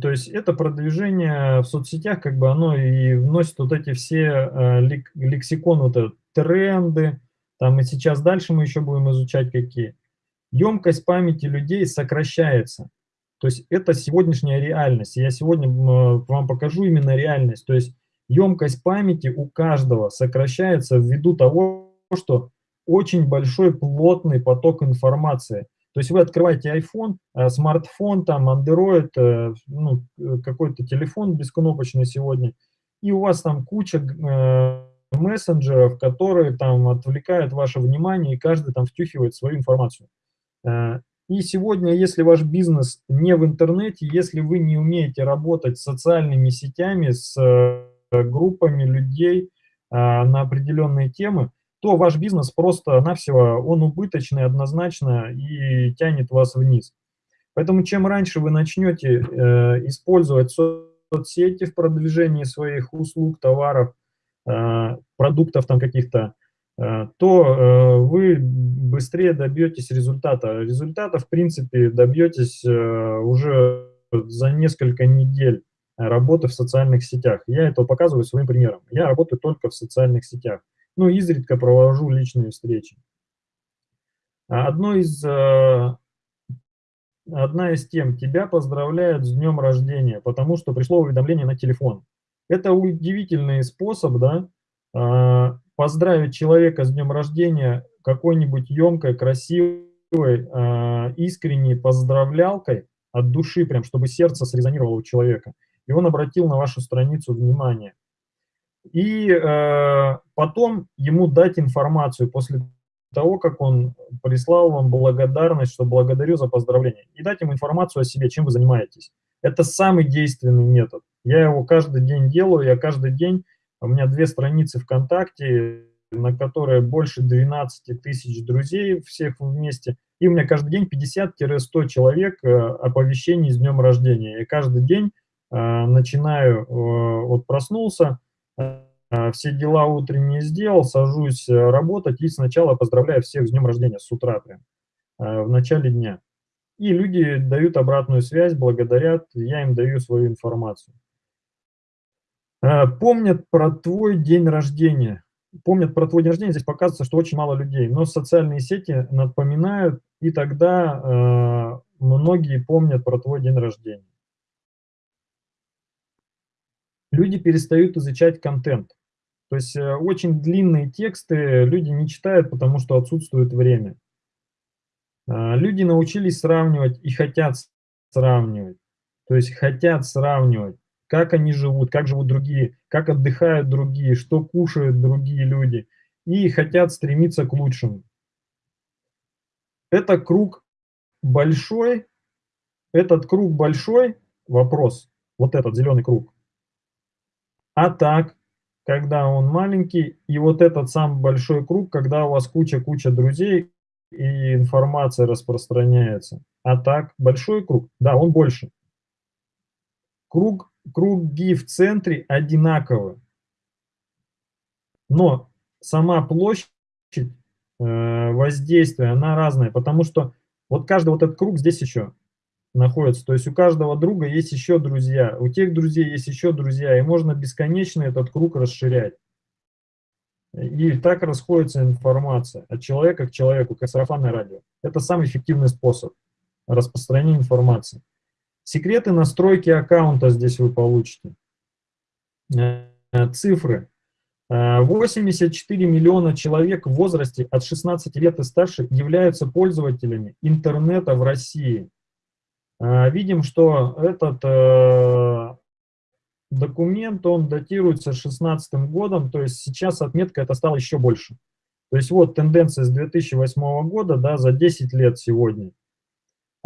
То есть это продвижение в соцсетях, как бы оно и вносит вот эти все э, лексикон, вот это, тренды, там и сейчас дальше мы еще будем изучать какие. Емкость памяти людей сокращается. То есть это сегодняшняя реальность. Я сегодня вам покажу именно реальность. То есть емкость памяти у каждого сокращается ввиду того, что очень большой плотный поток информации. То есть вы открываете iPhone, э, смартфон, там, Android, э, ну, э, какой-то телефон бескнопочный сегодня, и у вас там куча мессенджеров, которые там отвлекают ваше внимание, и каждый там втюхивает свою информацию. И сегодня, если ваш бизнес не в интернете, если вы не умеете работать с социальными сетями, с группами людей на определенные темы, то ваш бизнес просто-навсего, он убыточный однозначно и тянет вас вниз. Поэтому чем раньше вы начнете использовать соцсети в продвижении своих услуг, товаров, Э, продуктов там каких-то, э, то э, вы быстрее добьетесь результата. Результата, в принципе, добьетесь уже за несколько недель работы в социальных сетях. Я это показываю своим примером. Я работаю только в социальных сетях. Ну, изредка провожу личные встречи. Одно из, одна из тем, тебя поздравляют с днем рождения, потому что пришло уведомление на телефон. Это удивительный способ, да, а, поздравить человека с днем рождения какой-нибудь емкой, красивой, а, искренней поздравлялкой от души, прям, чтобы сердце срезонировало у человека. И он обратил на вашу страницу внимание. И э, потом ему дать информацию после того, как он прислал вам благодарность, что благодарю за поздравление. И дать ему информацию о себе, чем вы занимаетесь. Это самый действенный метод. Я его каждый день делаю, я каждый день, у меня две страницы ВКонтакте, на которые больше 12 тысяч друзей всех вместе, и у меня каждый день 50-100 человек э, оповещений с днем рождения. Я каждый день э, начинаю, э, вот проснулся, все дела утренние сделал, сажусь работать и сначала поздравляю всех с днем рождения с утра прям, в начале дня. И люди дают обратную связь, благодарят, я им даю свою информацию. Э, помнят про твой день рождения. Помнят про твой день рождения, здесь показывается, что очень мало людей, но социальные сети напоминают, и тогда э, многие помнят про твой день рождения. Люди перестают изучать контент. То есть э, очень длинные тексты люди не читают, потому что отсутствует время. Э, люди научились сравнивать и хотят сравнивать. То есть хотят сравнивать как они живут, как живут другие, как отдыхают другие, что кушают другие люди, и хотят стремиться к лучшему. Это круг большой, этот круг большой, вопрос, вот этот зеленый круг. А так, когда он маленький, и вот этот самый большой круг, когда у вас куча-куча друзей, и информация распространяется. А так, большой круг, да, он больше. Круг круги в центре одинаковы. Но сама площадь э, воздействия, она разная, потому что вот каждый вот этот круг здесь еще находится. То есть у каждого друга есть еще друзья, у тех друзей есть еще друзья, и можно бесконечно этот круг расширять. И так расходится информация от человека к человеку, как сарафанное радио. Это самый эффективный способ. распространения информации. Секреты настройки аккаунта здесь вы получите. Э, цифры. 84 миллиона человек в возрасте от 16 лет и старше являются пользователями интернета в России. Видим, что этот документ, он датируется 16 годом, то есть сейчас отметка это стала еще больше. То есть вот тенденция с 2008 года, да, за 10 лет сегодня.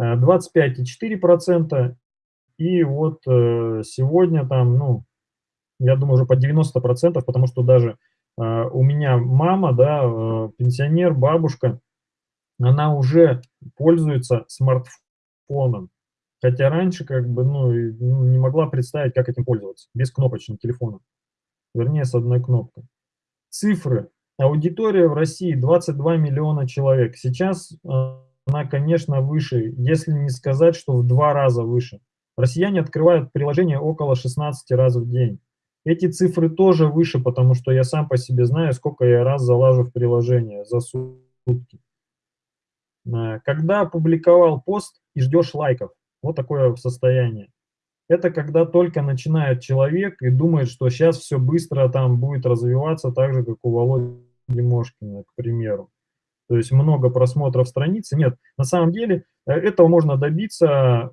25,4%, э, и вот э, сегодня там, ну, я думаю, уже по 90%, потому что даже э, у меня мама, да, пенсионер, бабушка, она уже пользуется смартфоном. Хотя раньше как бы ну, ну, не могла представить, как этим пользоваться, без кнопочным телефоном. Вернее, с одной кнопкой. Цифры. Аудитория в России 22 миллиона человек. Сейчас э, она, конечно, выше, если не сказать, что в два раза выше. Россияне открывают приложение около 16 раз в день. Эти цифры тоже выше, потому что я сам по себе знаю, сколько я раз залажу в приложение за сутки. Э, когда опубликовал пост и ждешь лайков, вот такое состояние. Это когда только начинает человек и думает, что сейчас все быстро там будет развиваться, так же, как у Володи Мошкина, к примеру. То есть много просмотров страницы. Нет, на самом деле э, этого можно добиться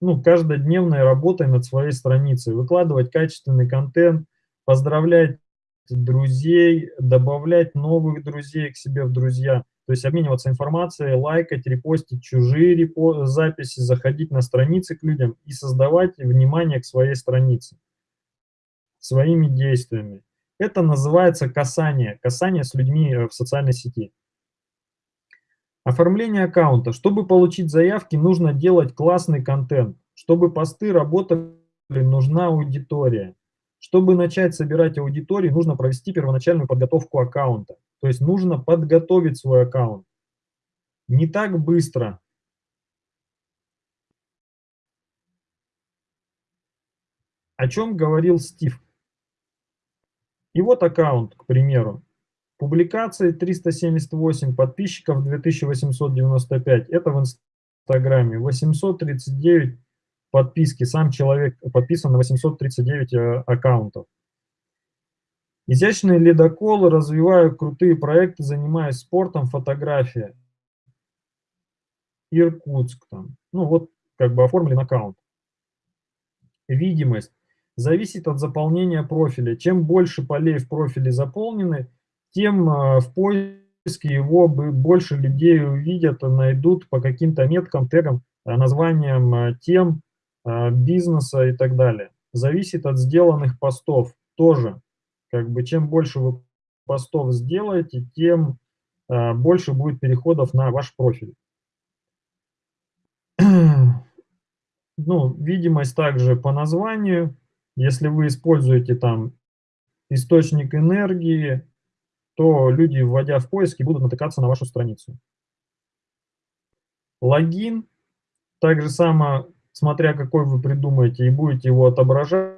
ну, каждодневной работой над своей страницей. Выкладывать качественный контент, поздравлять друзей, добавлять новых друзей к себе в друзья – то есть обмениваться информацией, лайкать, репостить чужие репо записи, заходить на страницы к людям и создавать внимание к своей странице своими действиями. Это называется касание, касание с людьми э, в социальной сети. Оформление аккаунта. Чтобы получить заявки, нужно делать классный контент. Чтобы посты работали, нужна аудитория. Чтобы начать собирать аудиторию, нужно провести первоначальную подготовку аккаунта. То есть нужно подготовить свой аккаунт. Не так быстро. О чем говорил Стив? И вот аккаунт, к примеру. Публикации 378, подписчиков 2895. Это в Инстаграме. 839 подписки. Сам человек подписан на 839 э, аккаунтов. Изящные ледоколы, развиваю крутые проекты, занимаюсь спортом, фотография. Иркутск там. Ну вот как бы оформлен аккаунт. Видимость. Зависит от заполнения профиля. Чем больше полей в профиле заполнены, тем э, в поиске его больше людей увидят, найдут по каким-то меткам, тегам, э, названиям э, тем, бизнеса и так далее. Зависит от сделанных постов тоже. Как бы чем больше вы постов сделаете, тем э, больше будет переходов на ваш профиль. Ну, видимость также по названию. Если вы используете там источник энергии, то люди, вводя в поиски, будут натыкаться на вашу страницу. Логин. Так же само, смотря какой вы придумаете, и будете его отображать,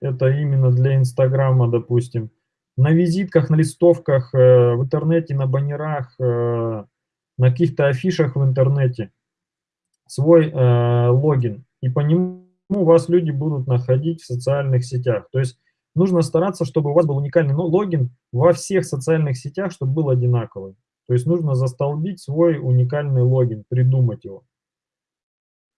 это именно для Инстаграма, допустим. На визитках, на листовках, э, в интернете, на баннерах, э, на каких-то афишах в интернете свой э, логин. И по нему вас люди будут находить в социальных сетях. То есть нужно стараться, чтобы у вас был уникальный логин во всех социальных сетях, чтобы был одинаковый. То есть нужно застолбить свой уникальный логин, придумать его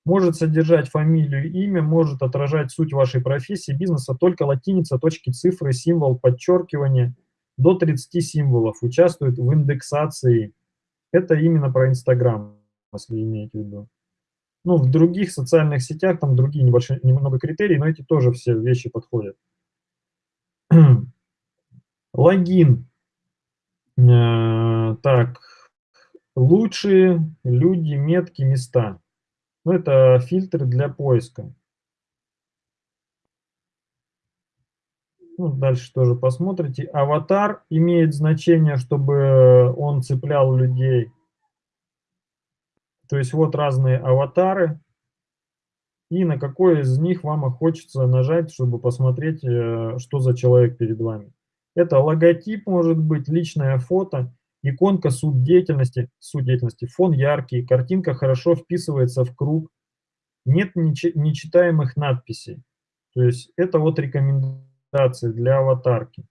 может содержать фамилию, имя, может отражать суть вашей профессии, бизнеса, только латиница, точки, цифры, символ, подчеркивание. До 30 символов участвует в индексации. Это именно про Инстаграм, если имеете в виду. Ну, в других социальных сетях там другие небольшие, немного критерий, но эти тоже все вещи подходят. Логин. Э, так, лучшие люди, метки, места. Ну, это фильтры для поиска. Ну, дальше тоже посмотрите. Аватар имеет значение, чтобы он цеплял людей. То есть вот разные аватары. И на какой из них вам хочется нажать, чтобы посмотреть, э, что за человек перед вами. Это логотип может быть, личное фото. Иконка суть деятельности, суть деятельности, фон яркий, картинка хорошо вписывается в круг, нет нечитаемых надписей. То есть это вот рекомендации для аватарки.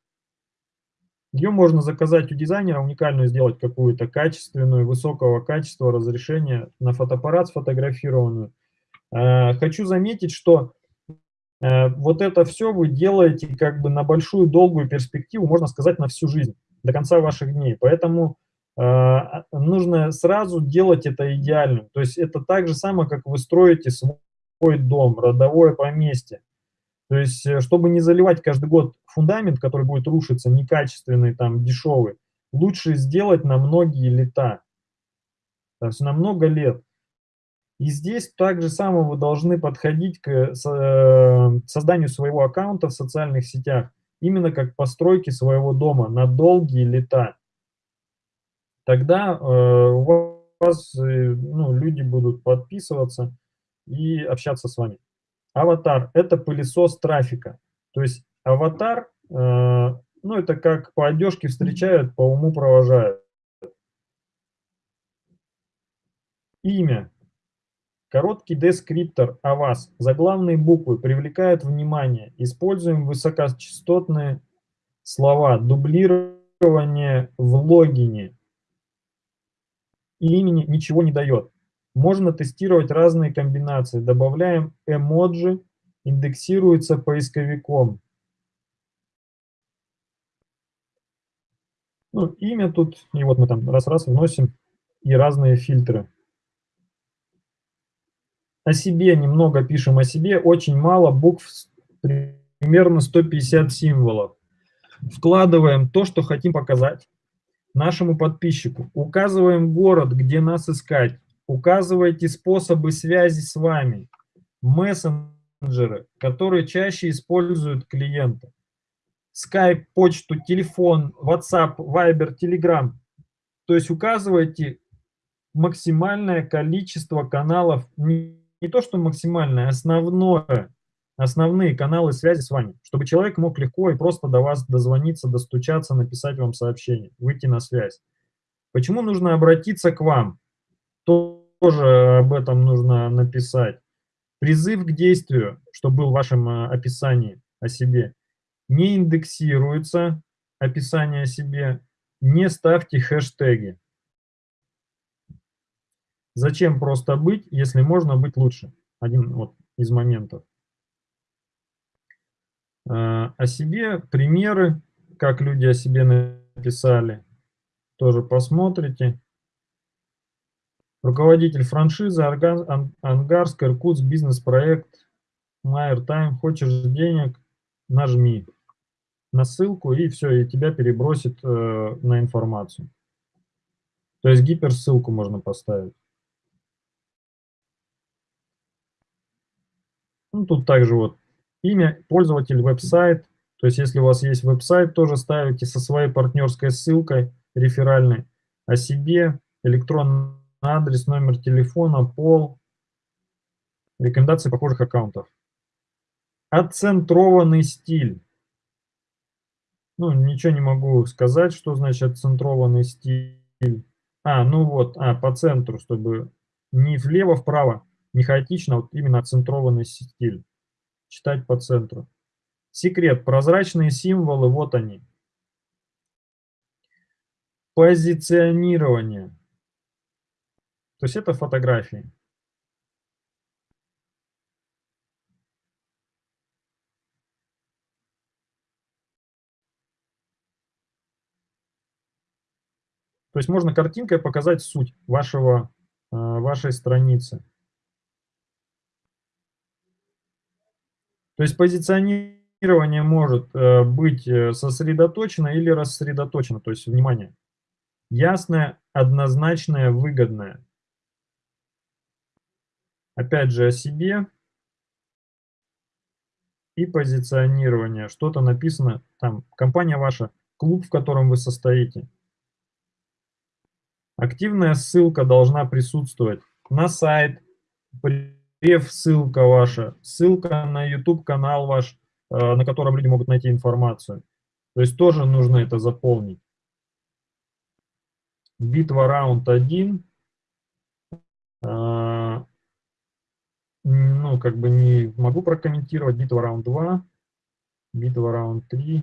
Ее можно заказать у дизайнера, уникальную сделать какую-то качественную, высокого качества разрешения на фотоаппарат сфотографированную. Э, хочу заметить, что э, вот это все вы делаете как бы на большую долгую перспективу, можно сказать, на всю жизнь, до конца ваших дней. Поэтому э, нужно сразу делать это идеальным. То есть это так же самое, как вы строите свой дом, родовое поместье. То есть, э, чтобы не заливать каждый год фундамент, который будет рушиться, некачественный, там, дешевый, лучше сделать на многие лета, то есть на много лет. И здесь так же самое вы должны подходить к э, созданию своего аккаунта в социальных сетях, именно как постройки своего дома на долгие лета. Тогда э, у вас ну, люди будут подписываться и общаться с вами. Аватар – это пылесос трафика. То есть аватар, э, ну это как по одежке встречают, по уму провожают. Имя. Короткий дескриптор о вас. Заглавные буквы привлекают внимание. Используем высокочастотные слова. Дублирование в логине. Имени ничего не дает. Можно тестировать разные комбинации. Добавляем эмоджи, индексируется поисковиком. Ну, имя тут, и вот мы там раз-раз вносим и разные фильтры. О себе немного пишем о себе, очень мало букв, примерно 150 символов. Вкладываем то, что хотим показать нашему подписчику. Указываем город, где нас искать. Указывайте способы связи с вами, мессенджеры, которые чаще используют клиенты. Skype, почту, телефон, WhatsApp, Viber, Telegram. То есть указывайте максимальное количество каналов, не то что максимальное, основное, основные каналы связи с вами, чтобы человек мог легко и просто до вас дозвониться, достучаться, написать вам сообщение, выйти на связь. Почему нужно обратиться к вам? То тоже об этом нужно написать. Призыв к действию, что был в вашем э, описании о себе, не индексируется описание о себе, не ставьте хэштеги. Зачем просто быть, если можно быть лучше? Один вот из моментов. Э, о себе примеры, как люди о себе написали, тоже посмотрите. Руководитель франшизы Ангарск, Иркутск, бизнес-проект, Майер Тайм. Хочешь денег? Нажми на ссылку и все, и тебя перебросит э, на информацию. То есть гиперссылку можно поставить. Ну, тут также вот имя, пользователь, веб-сайт. То есть если у вас есть веб-сайт, тоже ставите со своей партнерской ссылкой реферальной о себе, электронный адрес, номер телефона, пол, рекомендации похожих аккаунтов. Отцентрованный стиль. Ну, ничего не могу сказать, что значит отцентрованный стиль. А, ну вот, а, по центру, чтобы не влево-вправо, не хаотично, а вот именно отцентрованный стиль. Читать по центру. Секрет. Прозрачные символы, вот они. Позиционирование. То есть это фотографии. То есть можно картинкой показать суть вашего, э, вашей страницы. То есть позиционирование может э, быть э, сосредоточено или рассредоточено. То есть, внимание, ясное, однозначное, выгодное опять же о себе и позиционирование. Что-то написано, там, компания ваша, клуб, в котором вы состоите. Активная ссылка должна присутствовать на сайт, прев ссылка ваша, ссылка на YouTube канал ваш, э, на котором люди могут найти информацию. То есть тоже нужно это заполнить. битва раунд 1. А, ну, как бы не могу прокомментировать. Битва раунд 2, битва раунд 3.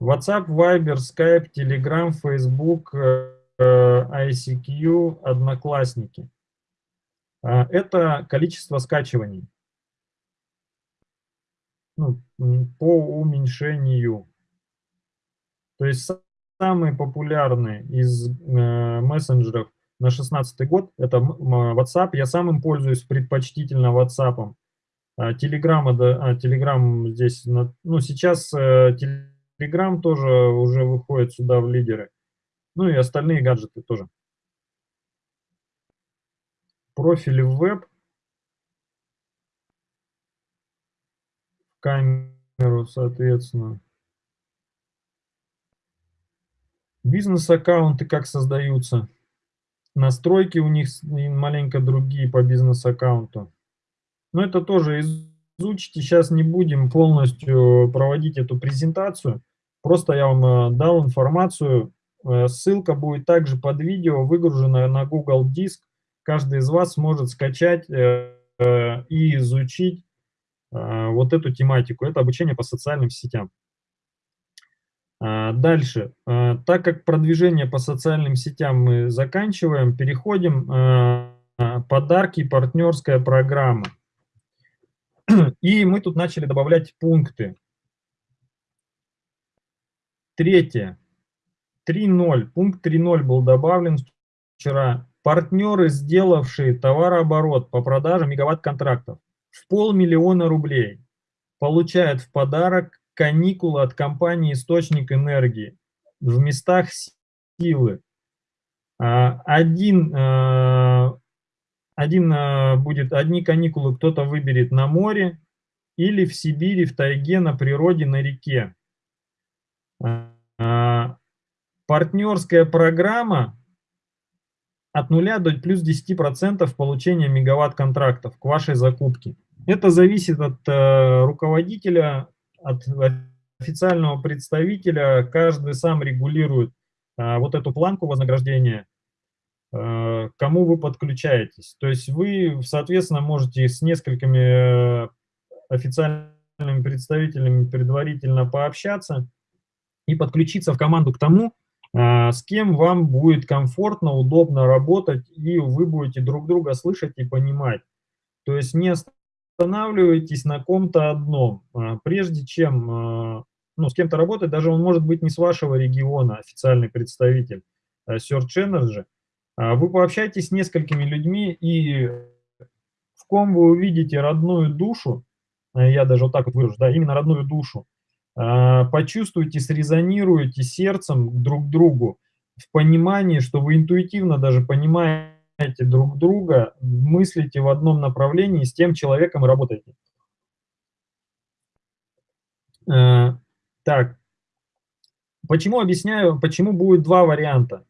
WhatsApp, Viber, Skype, Telegram, Facebook, э, ICQ, Одноклассники. А, это количество скачиваний ну, по уменьшению. То есть самые популярные из э, мессенджеров на 16 год это WhatsApp. Я сам им пользуюсь предпочтительно WhatsApp. А, Telegram, да, Telegram здесь, ну сейчас э, Telegram тоже уже выходит сюда в лидеры. Ну и остальные гаджеты тоже. Профили в веб. Камеру, соответственно. Бизнес-аккаунты как создаются. Настройки у них маленько другие по бизнес-аккаунту. Но это тоже изучите. Сейчас не будем полностью проводить эту презентацию. Просто я вам э, дал информацию. Э, ссылка будет также под видео, выгружена на Google Диск. Каждый из вас может скачать э, и изучить вот эту тематику. Это обучение по социальным сетям. Дальше. Так как продвижение по социальным сетям мы заканчиваем, переходим подарки, партнерская программа. И мы тут начали добавлять пункты. Третье. 3.0. Пункт 3.0 был добавлен вчера. Партнеры, сделавшие товарооборот по продаже мегаватт-контрактов в полмиллиона рублей, получают в подарок каникулы от компании «Источник энергии» в местах силы. А, один, а, один а, будет, одни каникулы кто-то выберет на море или в Сибири, в тайге, на природе, на реке. Партнерская программа от 0 до плюс 10% получения мегаватт-контрактов к вашей закупке. Это зависит от э, руководителя, от официального представителя. Каждый сам регулирует э, вот эту планку вознаграждения, э, кому вы подключаетесь. То есть вы, соответственно, можете с несколькими э, официальными представителями предварительно пообщаться, и подключиться в команду к тому, с кем вам будет комфортно, удобно работать, и вы будете друг друга слышать и понимать. То есть не останавливайтесь на ком-то одном. А, прежде чем а, ну, с кем-то работать, даже он может быть не с вашего региона, официальный представитель Search Energy, вы пообщайтесь с несколькими людьми, и в ком вы увидите родную душу, я даже вот так вот выражу, да, именно родную душу, а, почувствуйте, срезонируйте сердцем друг к другу в понимании, что вы интуитивно даже понимаете друг друга, мыслите в одном направлении, с тем человеком и работаете. А, так, почему объясняю, почему будет два варианта?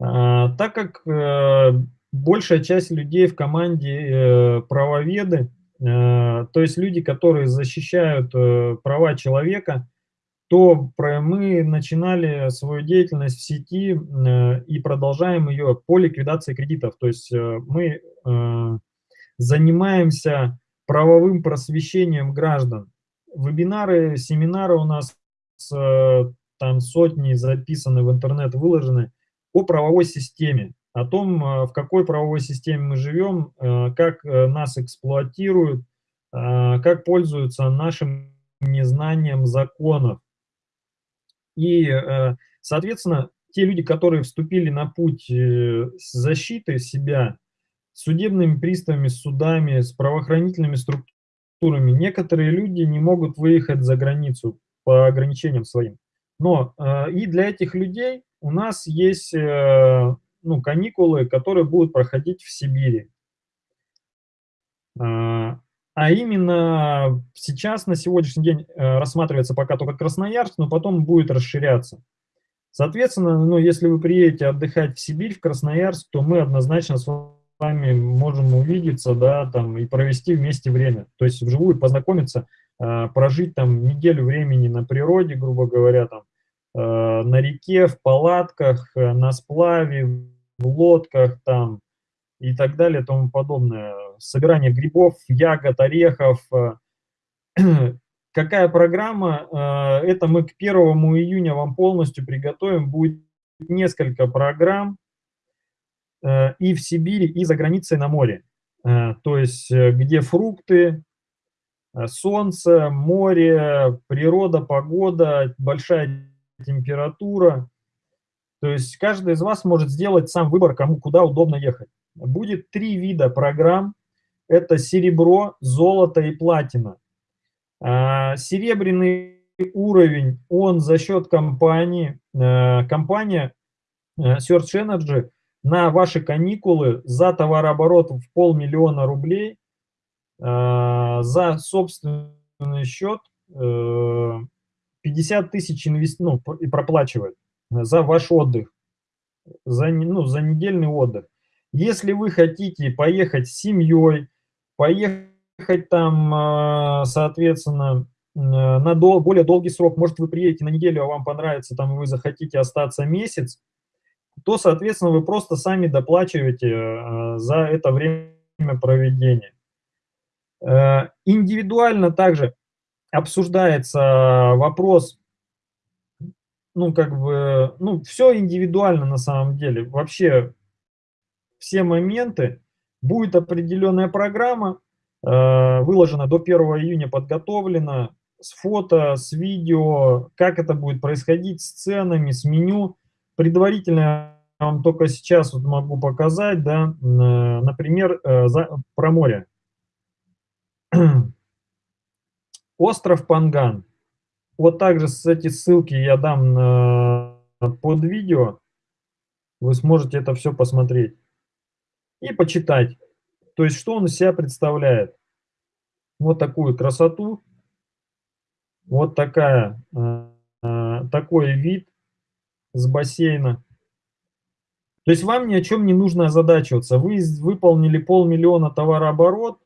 А, так как э, большая часть людей в команде э, правоведы, то есть люди, которые защищают э, права человека, то мы начинали свою деятельность в сети э, и продолжаем ее по ликвидации кредитов. То есть мы занимаемся правовым просвещением граждан. Вебинары, семинары у нас там сотни записаны в интернет, выложены по правовой системе о том, э, в какой правовой системе мы живем, э, как э, нас эксплуатируют, как пользуются нашим незнанием законов. И, соответственно, те люди, которые вступили на путь защиты себя судебными приставами, судами, с правоохранительными структурами, некоторые люди не могут выехать за границу по ограничениям своим. Но и для этих людей у нас есть ну, каникулы, которые будут проходить в Сибири. А, а именно сейчас, на сегодняшний день, э, рассматривается пока только Красноярск, но потом будет расширяться. Соответственно, ну, если вы приедете отдыхать в Сибирь, в Красноярск, то мы однозначно с вами можем увидеться, да, там, и провести вместе время. То есть вживую познакомиться, а, прожить там неделю времени на природе, грубо говоря, там, на реке, в палатках, на сплаве, в лодках там и так далее тому подобное. Собирание грибов, ягод, орехов. Какая программа? Это мы к 1 июня вам полностью приготовим. Будет несколько программ и в Сибири, и за границей на море. То есть где фрукты, Э, солнце, море, природа, погода, большая температура. То есть каждый из вас может сделать сам выбор, кому куда удобно ехать. Будет три вида программ. Это серебро, золото и платина. А, серебряный уровень, он за счет компании, э, компания э, Search Energy на ваши каникулы за товарооборот в полмиллиона рублей Э, за собственный счет 50 э, тысяч инвест... ну, и проплачивает за ваш отдых, за, ну, за недельный отдых. Если вы хотите поехать с семьей, поехать там, э, соответственно, на дол более долгий срок, может, вы приедете на неделю, а вам понравится, там, вы захотите остаться месяц, то, соответственно, вы просто сами доплачиваете за это время проведения. Э, индивидуально также обсуждается вопрос, ну, как бы, ну, все индивидуально на самом деле. Вообще все моменты. Будет определенная программа, э, выложена до 1 июня, подготовлена с фото, с видео, как это будет происходить, с ценами, с меню. Предварительно я вам только сейчас вот могу показать, да, например, э, за, про море. Остров Панган. Вот также с эти ссылки я дам на, под видео. Вы сможете это все посмотреть и почитать. То есть, что он из себя представляет. Вот такую красоту. Вот такая, э, э, такой вид с бассейна. То есть вам ни о чем не нужно озадачиваться. Вы выполнили полмиллиона товарооборот,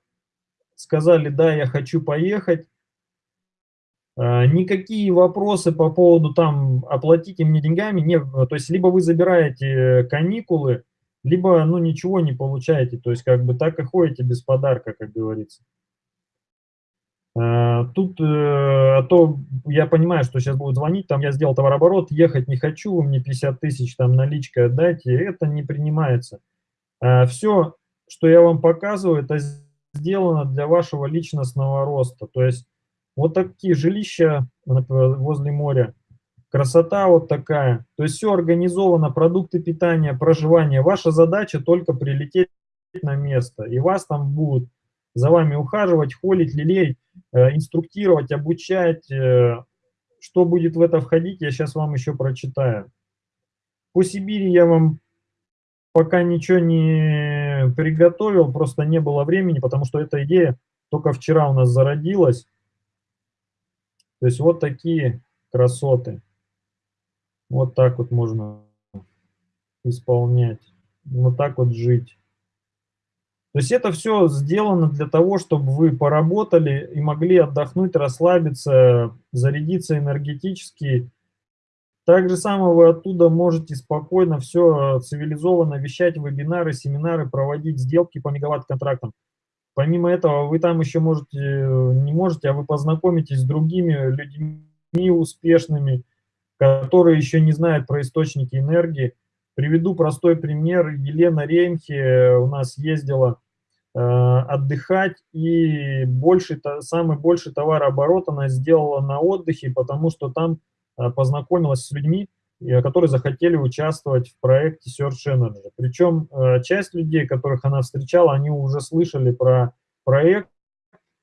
сказали, да, я хочу поехать, никакие вопросы по поводу там оплатите мне деньгами, не, то есть либо вы забираете каникулы, либо ну ничего не получаете, то есть как бы так и ходите без подарка, как говорится. А, тут, э, а то я понимаю, что сейчас будут звонить, там я сделал товарооборот, ехать не хочу, вы мне 50 тысяч там наличкой отдайте, это не принимается. Все, что я вам показываю, это сделано для вашего личностного роста. То есть вот такие жилища например, возле моря, красота вот такая. То есть все организовано, продукты питания, проживание. Ваша задача только прилететь на место, и вас там будут за вами ухаживать, холить, лелеять, э, инструктировать, обучать. Э, что будет в это входить, я сейчас вам еще прочитаю. По Сибири я вам пока ничего не приготовил, просто не было времени, потому что эта идея только вчера у нас зародилась. То есть вот такие красоты. Вот так вот можно исполнять. Вот так вот жить. То есть это все сделано для того, чтобы вы поработали и могли отдохнуть, расслабиться, зарядиться энергетически, так же самое вы оттуда можете спокойно все цивилизованно вещать, вебинары, семинары, проводить сделки по мегаватт-контрактам. Помимо этого, вы там еще можете, не можете, а вы познакомитесь с другими людьми успешными, которые еще не знают про источники энергии. Приведу простой пример. Елена Реймхе у нас ездила э, отдыхать, и больше, самый больший товарооборот она сделала на отдыхе, потому что там Э, познакомилась с людьми, э, которые захотели участвовать в проекте Search Energy. Причем э, часть людей, которых она встречала, они уже слышали про проект,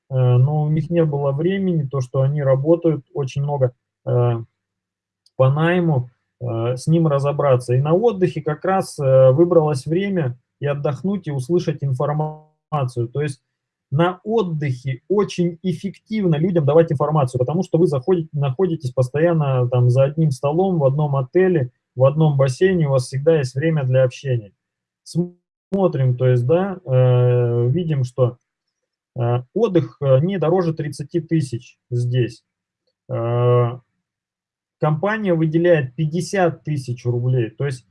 но у них не было времени, то, что они работают очень много по найму, с ним разобраться. И на отдыхе как раз выбралось время и отдохнуть, и услышать информацию. То есть на отдыхе очень эффективно людям давать информацию, потому что вы заходите, находитесь постоянно там за одним столом в одном отеле, в одном бассейне, у вас всегда есть время для общения. Смотрим, то есть, да, э, видим, что э, отдых э, не дороже 30 тысяч здесь. Э, компания выделяет 50 тысяч рублей. То есть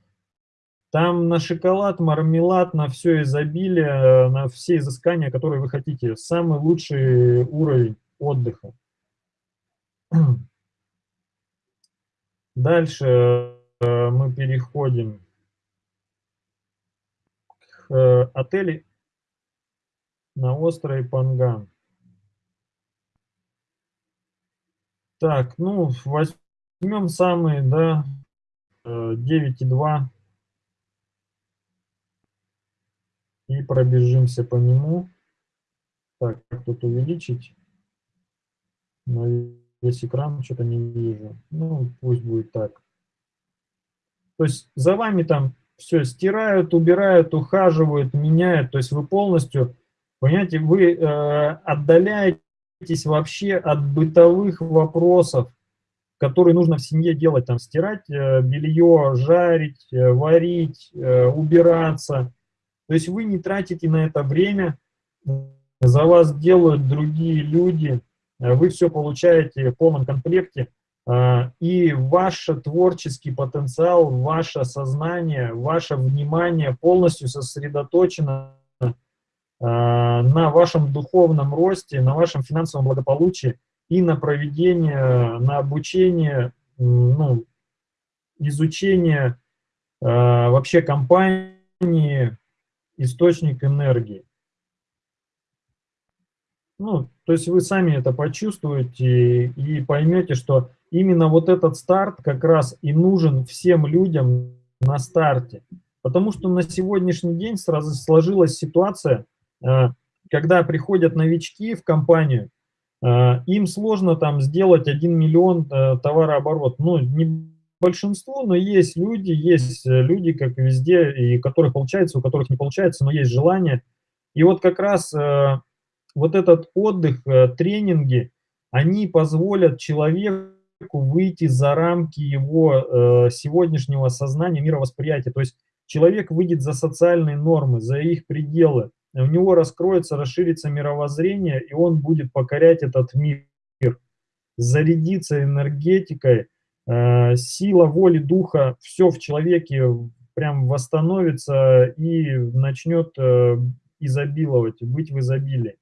там на шоколад, мармелад, на все изобилие, на все изыскания, которые вы хотите. Самый лучший уровень отдыха. Дальше э, мы переходим к э, отелю на острове Панган. Так, ну, возьмем самые, да, 9,2 э, и пробежимся по нему. Так, как тут увеличить? На весь экран что-то не вижу. Ну, пусть будет так. То есть за вами там все стирают, убирают, ухаживают, меняют. То есть вы полностью, понимаете, вы э, отдаляете отказываетесь вообще от бытовых вопросов, которые нужно в семье делать, там, стирать э, белье, жарить, э, варить, э, убираться. То есть вы не тратите на это время, за вас делают другие люди, вы все получаете в полном комплекте, и ваш творческий потенциал, ваше сознание, ваше внимание полностью сосредоточено Э, на вашем духовном росте, на вашем финансовом благополучии и на проведение, на обучение, ну, изучение э, вообще компании, источник энергии. Ну, то есть вы сами это почувствуете и поймете, что именно вот этот старт как раз и нужен всем людям на старте. Потому что на сегодняшний день сразу сложилась ситуация, Э, когда приходят новички в компанию, э, им сложно там сделать 1 миллион э, товарооборот. Ну, не большинство, но есть люди, есть люди, как везде, и которых получается, у которых не получается, но есть желание. И вот как раз вот этот отдых, тренинги, они позволят человеку выйти за рамки его сегодняшнего сознания, мировосприятия. То есть человек выйдет за социальные нормы, за их пределы у него раскроется, расширится мировоззрение, и он будет покорять этот мир, зарядиться энергетикой, э, сила воли, духа, все в человеке прям восстановится и начнет э, изобиловать, быть в изобилии.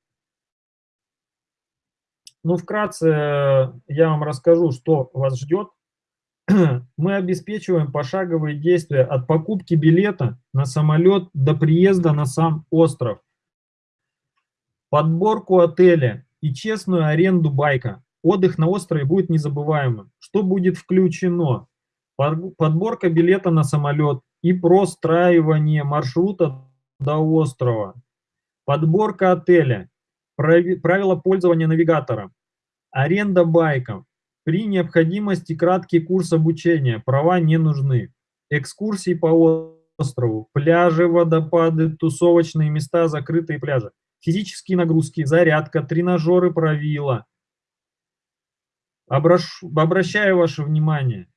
Ну, вкратце я вам расскажу, что вас ждет. мы обеспечиваем пошаговые действия от покупки билета на самолет до приезда на сам остров, подборку отеля и честную аренду байка. Отдых на острове будет незабываемым. Что будет включено? Подборка билета на самолет и простраивание маршрута до острова. Подборка отеля, правила пользования навигатором, аренда байков, при необходимости краткий курс обучения, права не нужны. Экскурсии по острову, пляжи, водопады, тусовочные места, закрытые пляжи. Физические нагрузки, зарядка, тренажеры правила. Обращ, обращаю ваше внимание.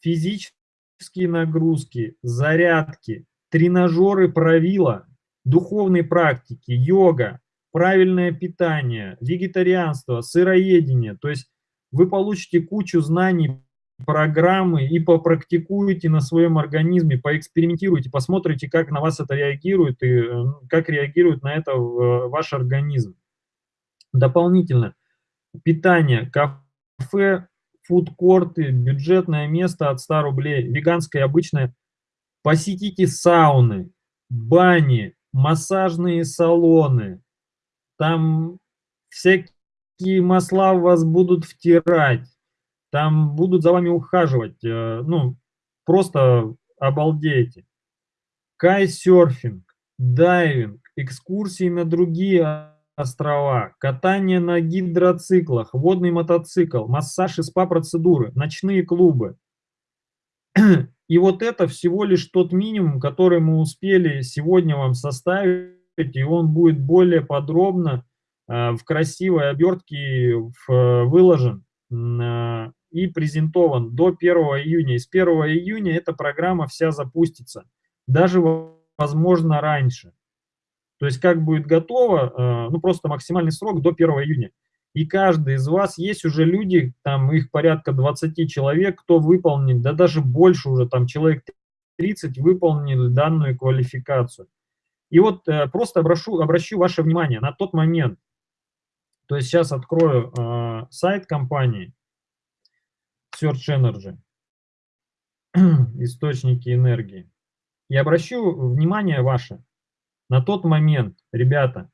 Физические нагрузки, зарядки, тренажеры правила, духовные практики, йога, правильное питание, вегетарианство, сыроедение. То есть вы получите кучу знаний, программы и попрактикуете на своем организме, поэкспериментируете, посмотрите, как на вас это реагирует и э, как реагирует на это э, ваш организм. Дополнительно, питание, кафе, фудкорты, бюджетное место от 100 рублей, веганское обычное. Посетите сауны, бани, массажные салоны, там всякие масла в вас будут втирать, там будут за вами ухаживать, э, ну, просто обалдеете. Кайсерфинг, дайвинг, экскурсии на другие острова, катание на гидроциклах, водный мотоцикл, массаж и спа-процедуры, ночные клубы. И вот это всего лишь тот минимум, который мы успели сегодня вам составить, и он будет более подробно Э, в красивой обертке выложен э, и презентован до 1 июня. И с 1 июня эта программа вся запустится, даже, возможно, раньше. То есть как будет готово, э, ну просто максимальный срок до 1 июня. И каждый из вас, есть уже люди, там их порядка 20 человек, кто выполнит, да даже больше уже, там человек 30 выполнили данную квалификацию. И вот э, просто обращу, обращу ваше внимание на тот момент, то есть сейчас открою э, сайт компании Search Energy, источники энергии, и обращу внимание ваше на тот момент, ребята,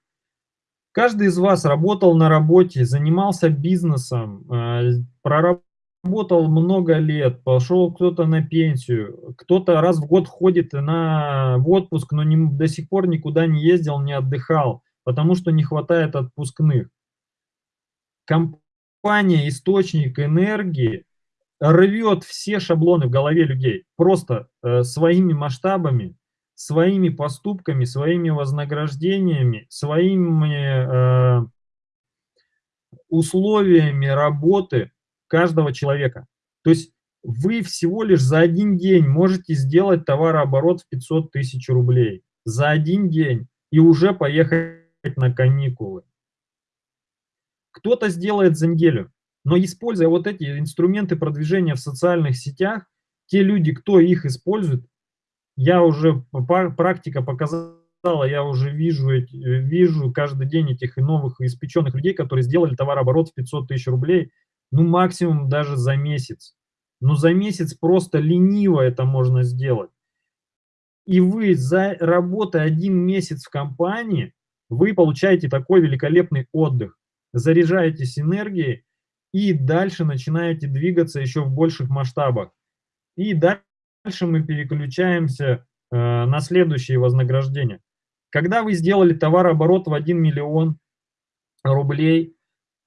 каждый из вас работал на работе, занимался бизнесом, э, проработал работал много лет, пошел кто-то на пенсию, кто-то раз в год ходит на, в отпуск, но не, до сих пор никуда не ездил, не отдыхал, потому что не хватает отпускных. Компания «Источник энергии» рвет все шаблоны в голове людей просто э, своими масштабами, своими поступками, своими вознаграждениями, своими э, условиями работы, каждого человека. То есть вы всего лишь за один день можете сделать товарооборот в 500 тысяч рублей. За один день. И уже поехать на каникулы. Кто-то сделает за неделю. Но используя вот эти инструменты продвижения в социальных сетях, те люди, кто их использует, я уже, практика показала, я уже вижу, вижу каждый день этих новых испеченных людей, которые сделали товарооборот в 500 тысяч рублей ну максимум даже за месяц. Но за месяц просто лениво это можно сделать. И вы за работой один месяц в компании, вы получаете такой великолепный отдых, заряжаетесь энергией и дальше начинаете двигаться еще в больших масштабах. И дальше мы переключаемся э, на следующие вознаграждения. Когда вы сделали товарооборот в 1 миллион рублей,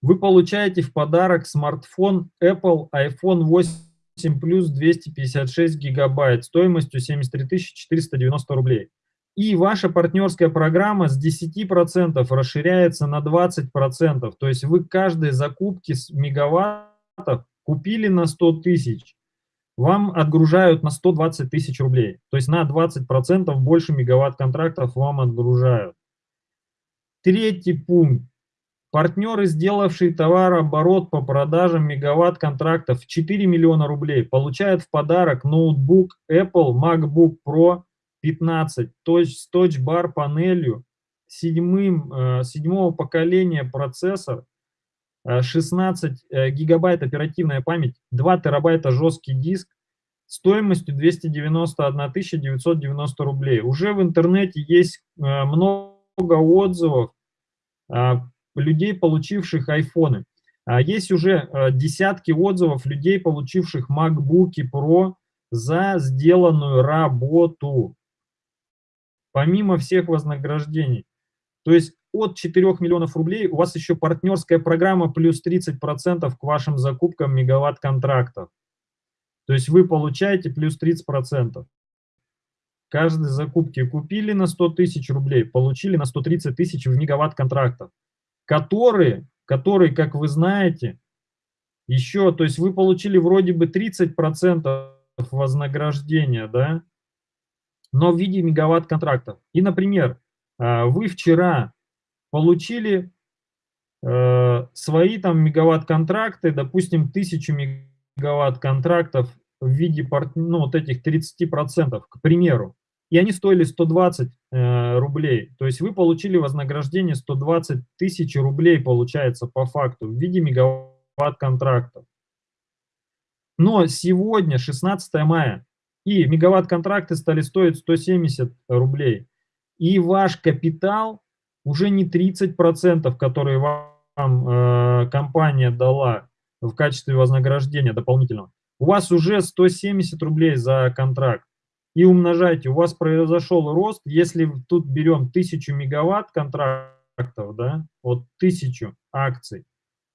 вы получаете в подарок смартфон Apple iPhone 8 Plus 256 гигабайт стоимостью 73 490 рублей. И ваша партнерская программа с 10% расширяется на 20%. То есть вы каждой закупки с мегаваттов купили на 100 тысяч, вам отгружают на 120 тысяч рублей. То есть на 20% больше мегаватт контрактов вам отгружают. Третий пункт. Партнеры, сделавшие товарооборот по продажам мегаватт-контрактов 4 миллиона рублей, получают в подарок ноутбук Apple MacBook Pro 15 с touch-бар панелью, седьмым, э, седьмого поколения процессор, 16 э, э, гигабайт оперативная память, 2 терабайта жесткий диск, стоимостью 291 990 рублей. Уже в интернете есть много отзывов людей, получивших айфоны. А есть уже э, десятки отзывов людей, получивших MacBook Pro за сделанную работу, помимо всех вознаграждений. То есть от 4 миллионов рублей у вас еще партнерская программа плюс 30% к вашим закупкам мегаватт-контрактов. То есть вы получаете плюс 30%. Каждой закупки купили на 100 тысяч рублей, получили на 130 тысяч в мегаватт-контрактов которые, которые, как вы знаете, еще, то есть вы получили вроде бы 30% вознаграждения, да, но в виде мегаватт-контрактов. И, например, а, вы вчера получили э, свои там мегаватт-контракты, допустим, 1000 мегаватт-контрактов в виде ну, вот этих 30%, к примеру и они стоили 120 э, рублей. То есть вы получили вознаграждение 120 тысяч рублей, получается, по факту, в виде мегаватт-контрактов. Но сегодня, 16 мая, и мегаватт-контракты стали стоить 170 рублей. И ваш капитал уже не 30%, которые вам э, компания дала в качестве вознаграждения дополнительного. У вас уже 170 рублей за контракт и умножайте, у вас произошел рост, если тут берем 1000 мегаватт контрактов, да, вот 1000 акций,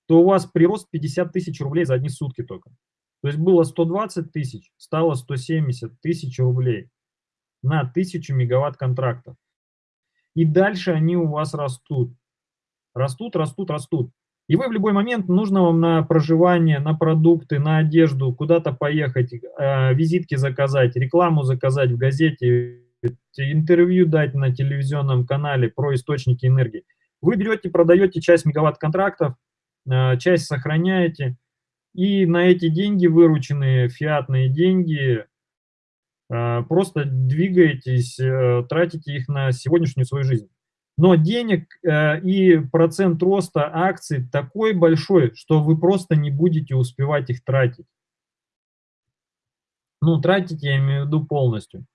то у вас прирост 50 тысяч рублей за одни сутки только. То есть было 120 тысяч, стало 170 тысяч рублей на 1000 мегаватт контрактов. И дальше они у вас растут. Растут, растут, растут. И вы в любой момент, нужно вам на проживание, на продукты, на одежду, куда-то поехать, э, визитки заказать, рекламу заказать в газете, интервью дать на телевизионном канале про источники энергии. Вы берете, продаете часть мегаватт-контрактов, э, часть сохраняете, и на эти деньги, вырученные фиатные деньги, просто двигаетесь, э, тратите их на сегодняшнюю свою жизнь. Но денег э, и процент роста акций такой большой, что вы просто не будете успевать их тратить. Ну, тратить я имею в виду полностью.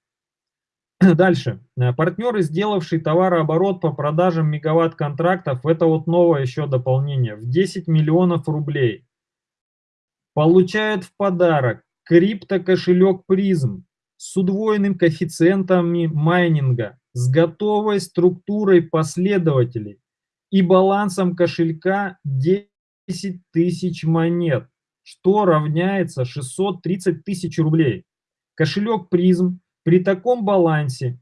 Дальше. Э, партнеры, сделавшие товарооборот по продажам мегаватт-контрактов, это вот новое еще дополнение, в 10 миллионов рублей. Получают в подарок криптокошелек призм с удвоенным коэффициентами майнинга, с готовой структурой последователей и балансом кошелька 10 тысяч монет, что равняется 630 тысяч рублей. Кошелек призм при таком балансе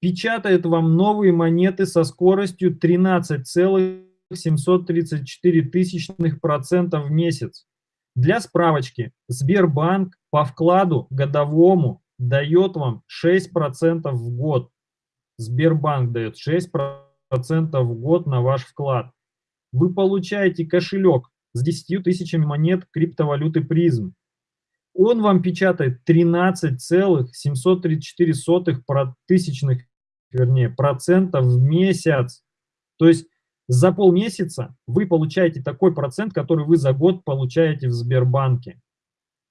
печатает вам новые монеты со скоростью 13,734% в месяц. Для справочки, Сбербанк по вкладу годовому дает вам 6% в год. Сбербанк дает 6% в год на ваш вклад. Вы получаете кошелек с 10 тысячами монет криптовалюты призм. Он вам печатает 13,734 тысячных, вернее, процентов в месяц. То есть за полмесяца вы получаете такой процент, который вы за год получаете в Сбербанке.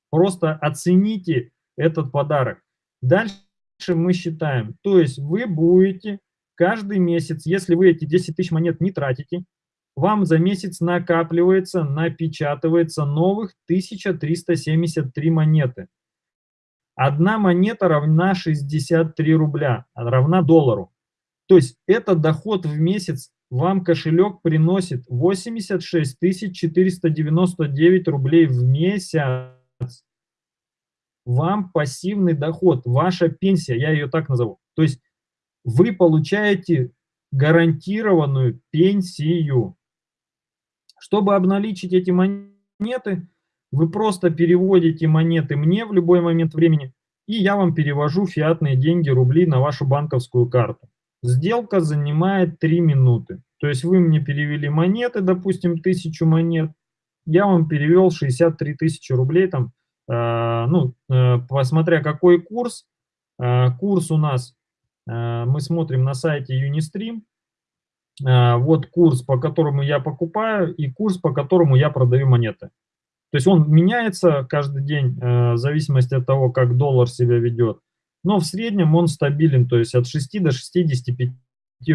Просто оцените этот подарок. Дальше мы считаем, то есть вы будете каждый месяц, если вы эти 10 тысяч монет не тратите, вам за месяц накапливается, напечатывается новых 1373 монеты. Одна монета равна 63 рубля, равна доллару. То есть это доход в месяц вам кошелек приносит 86 499 рублей в месяц вам пассивный доход, ваша пенсия, я ее так назову. То есть вы получаете гарантированную пенсию. Чтобы обналичить эти монеты, вы просто переводите монеты мне в любой момент времени, и я вам перевожу фиатные деньги, рубли на вашу банковскую карту. Сделка занимает 3 минуты. То есть вы мне перевели монеты, допустим, 1000 монет, я вам перевел 63 тысячи рублей, там ну, э, посмотря какой курс, э, курс у нас, мы смотрим на сайте Unistream, вот курс, по которому я покупаю, и курс, по которому я продаю монеты. То есть он меняется каждый день в зависимости от того, как доллар себя ведет. Но в среднем он стабилен, то есть от 6 до 65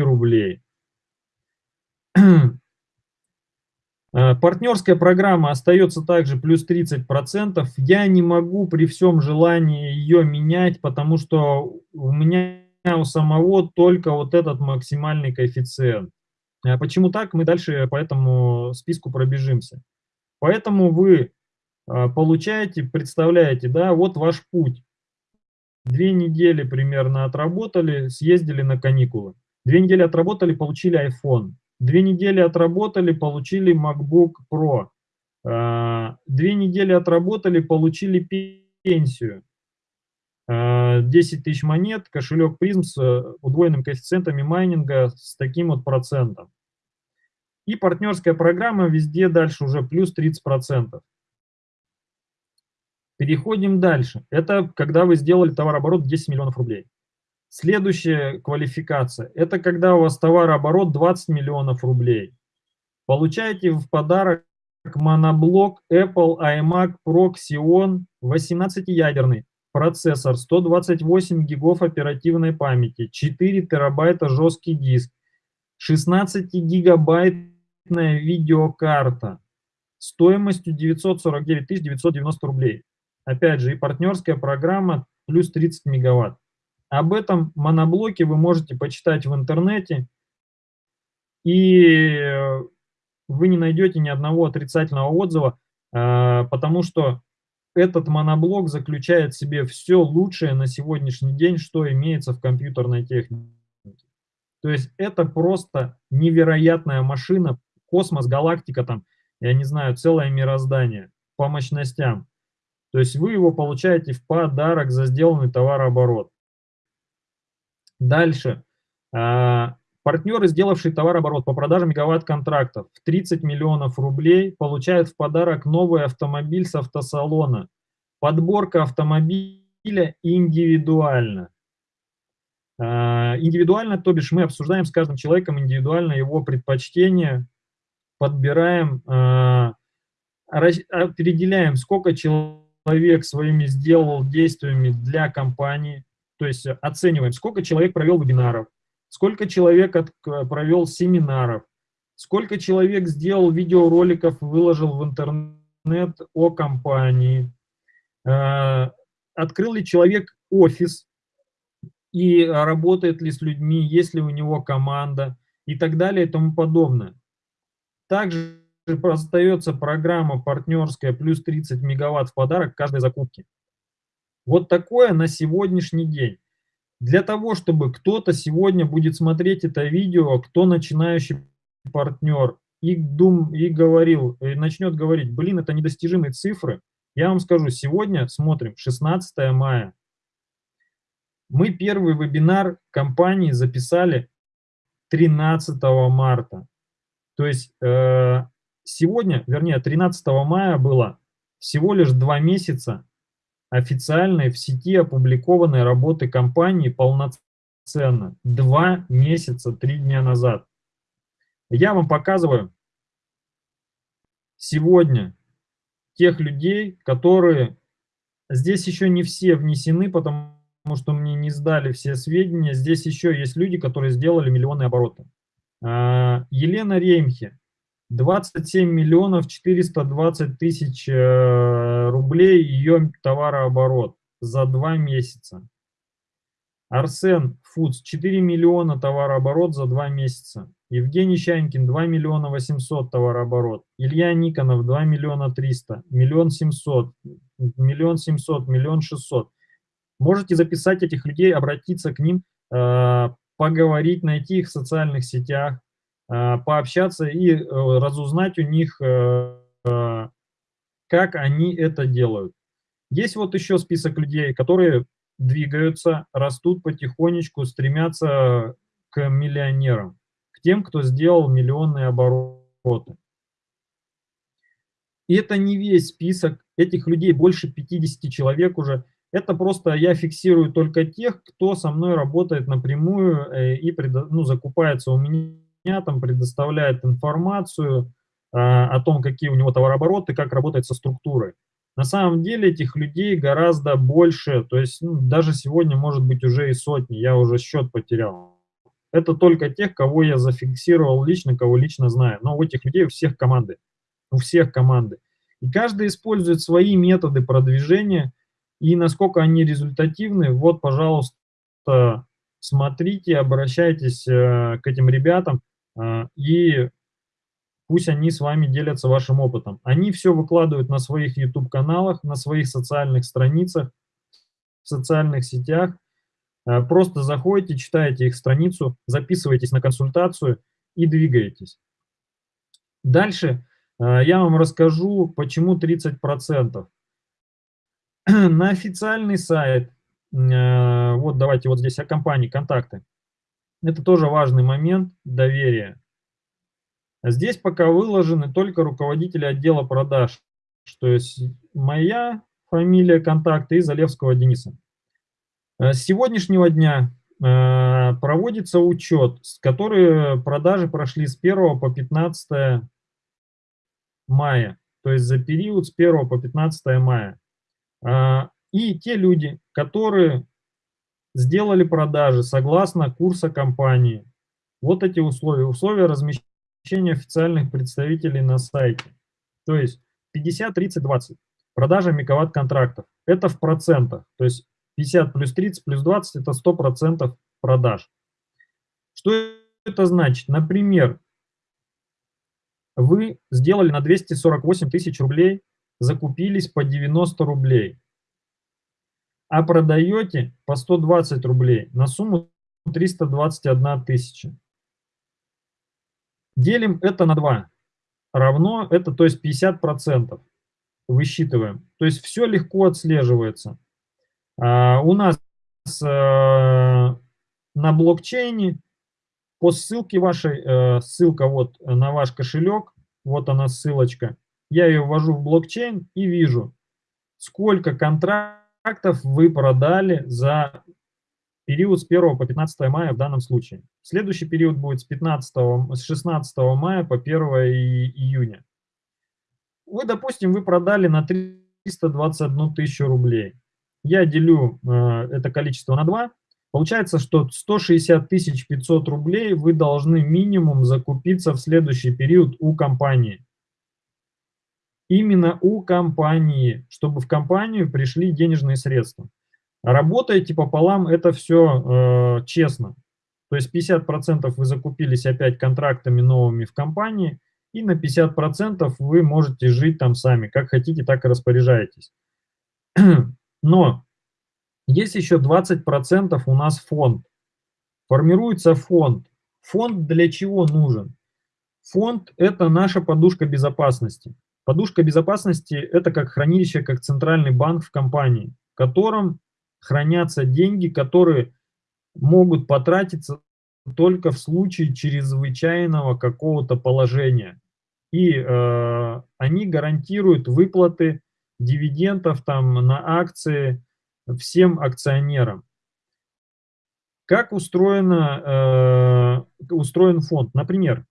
рублей. Э, партнерская программа остается также плюс 30%. Я не могу при всем желании ее менять, потому что у меня у самого только вот этот максимальный коэффициент. Э, почему так? Мы дальше по этому списку пробежимся. Поэтому вы э, получаете, представляете, да, вот ваш путь. Две недели примерно отработали, съездили на каникулы. Две недели отработали, получили iPhone. Две недели отработали, получили MacBook Pro. А, две недели отработали, получили пенсию. 10 а, тысяч монет, кошелек призм с э, удвоенным коэффициентами майнинга с таким вот процентом. И партнерская программа везде дальше уже плюс 30%. Переходим дальше. Это когда вы сделали товарооборот 10 миллионов рублей. Следующая квалификация – это когда у вас товарооборот 20 миллионов рублей. Получаете в подарок моноблок Apple iMac Pro Xeon 18-ядерный, процессор, 128 гигов оперативной памяти, 4 терабайта жесткий диск, 16 гигабайтная видеокарта стоимостью 949 990 рублей. Опять же, и партнерская программа плюс 30 мегаватт. Об этом моноблоке вы можете почитать в интернете, и вы не найдете ни одного отрицательного отзыва, а, потому что этот моноблок заключает в себе все лучшее на сегодняшний день, что имеется в компьютерной технике. То есть это просто невероятная машина, космос, галактика, там, я не знаю, целое мироздание по мощностям. То есть вы его получаете в подарок за сделанный товарооборот. Дальше. А, Партнеры, сделавшие товарооборот по продаже мегаватт-контрактов в 30 миллионов рублей, получают в подарок новый автомобиль с автосалона. Подборка автомобиля индивидуально. А, индивидуально, то бишь мы обсуждаем с каждым человеком индивидуально его предпочтения, подбираем, а, определяем, сколько человек своими сделал действиями для компании, то есть оцениваем, сколько человек провел вебинаров, сколько человек от, провел семинаров, сколько человек сделал видеороликов, выложил в интернет о компании, а, открыл ли человек офис, и работает ли с людьми, есть ли у него команда и так далее и тому подобное. Также остается программа партнерская плюс 30 мегаватт в подарок каждой закупки. Вот такое на сегодняшний день. Для того, чтобы кто-то сегодня будет смотреть это видео, кто начинающий партнер, и, дум, и говорил, и начнет говорить, блин, это недостижимые цифры, я вам скажу, сегодня смотрим 16 мая, мы первый вебинар компании записали 13 марта. То есть э, сегодня, вернее, 13 мая было всего лишь два месяца официальной в сети опубликованной работы компании полноценно. Два месяца, три дня назад. Я вам показываю сегодня тех людей, которые... Здесь еще не все внесены, потому что мне не сдали все сведения. Здесь еще есть люди, которые сделали миллионы обороты. А, Елена Реймхе, 27 миллионов 420 тысяч э, рублей ее товарооборот за два месяца. Арсен Фудс, 4 миллиона товарооборот за два месяца. Евгений Щанькин, 2 миллиона 800 товарооборот. Илья Никонов, 2 миллиона 300, миллион 700, миллион 700, миллион 600. Можете записать этих людей, обратиться к ним, э, поговорить, найти их в социальных сетях, пообщаться и э, разузнать у них, как они это делают. Есть вот еще список людей, которые двигаются, растут потихонечку, стремятся к миллионерам, к тем, кто сделал миллионные обороты. И это не весь список, этих людей больше 50 человек уже, это просто я фиксирую только тех, кто со мной работает напрямую э, и ну, закупается у меня, там предоставляет информацию а, о том, какие у него товарообороты, как работает со структурой. На самом деле этих людей гораздо больше, то есть ну, даже сегодня может быть уже и сотни, я уже счет потерял. Это только тех, кого я зафиксировал лично, кого лично знаю. Но у этих людей у всех команды, у всех команды. И каждый использует свои методы продвижения, и насколько они результативны, вот, пожалуйста, смотрите, обращайтесь э, к этим ребятам, э, и пусть они с вами делятся вашим опытом. Они все выкладывают на своих YouTube-каналах, на своих социальных страницах, в социальных сетях. Э, просто заходите, читаете их страницу, записывайтесь на консультацию и двигаетесь. Дальше я вам расскажу, почему 30%. на официальный сайт, э, вот давайте вот здесь о компании, контакты. Это тоже важный момент доверия. Здесь пока выложены только руководители отдела продаж, то есть моя фамилия, контакты и Залевского Дениса. Э, с сегодняшнего дня э, проводится учет, с который продажи прошли с 1 по 15 мая, то есть за период с 1 по 15 мая. А, и те люди, которые сделали продажи согласно курса компании. Вот эти условия. Условия размещения официальных представителей на сайте. То есть 50, 30, 20. Продажа мегаватт контрактов. Это в процентах. То есть 50 плюс 30 плюс 20 это 100% продаж. Что это значит? Например, вы сделали на 248 тысяч рублей закупились по 90 рублей, а продаете по 120 рублей на сумму 321 тысяча. Делим это на 2. Равно это, то есть 50%. Высчитываем. То есть все легко отслеживается. А, у нас а, на блокчейне по ссылке вашей, э, ссылка вот на ваш кошелек, вот она ссылочка, я ее ввожу в блокчейн и вижу, сколько контрактов вы продали за период с 1 по 15 мая в данном случае. Следующий период будет с, 15, с 16 мая по 1 июня. Вы, допустим, вы продали на 321 тысячу рублей. Я делю э, это количество на 2. Получается, что 160 тысяч 500 рублей вы должны минимум закупиться в следующий период у компании. Именно у компании, чтобы в компанию пришли денежные средства. Работаете пополам, это все э, честно. То есть 50% вы закупились опять контрактами новыми в компании, и на 50% вы можете жить там сами, как хотите, так и распоряжаетесь. Но есть еще 20% у нас фонд. Формируется фонд. Фонд для чего нужен? Фонд – это наша подушка безопасности. Подушка безопасности – это как хранилище, как центральный банк в компании, в котором хранятся деньги, которые могут потратиться только в случае чрезвычайного какого-то положения. И э, они гарантируют выплаты дивидендов там на акции всем акционерам. Как устроено, э, устроен фонд? Например,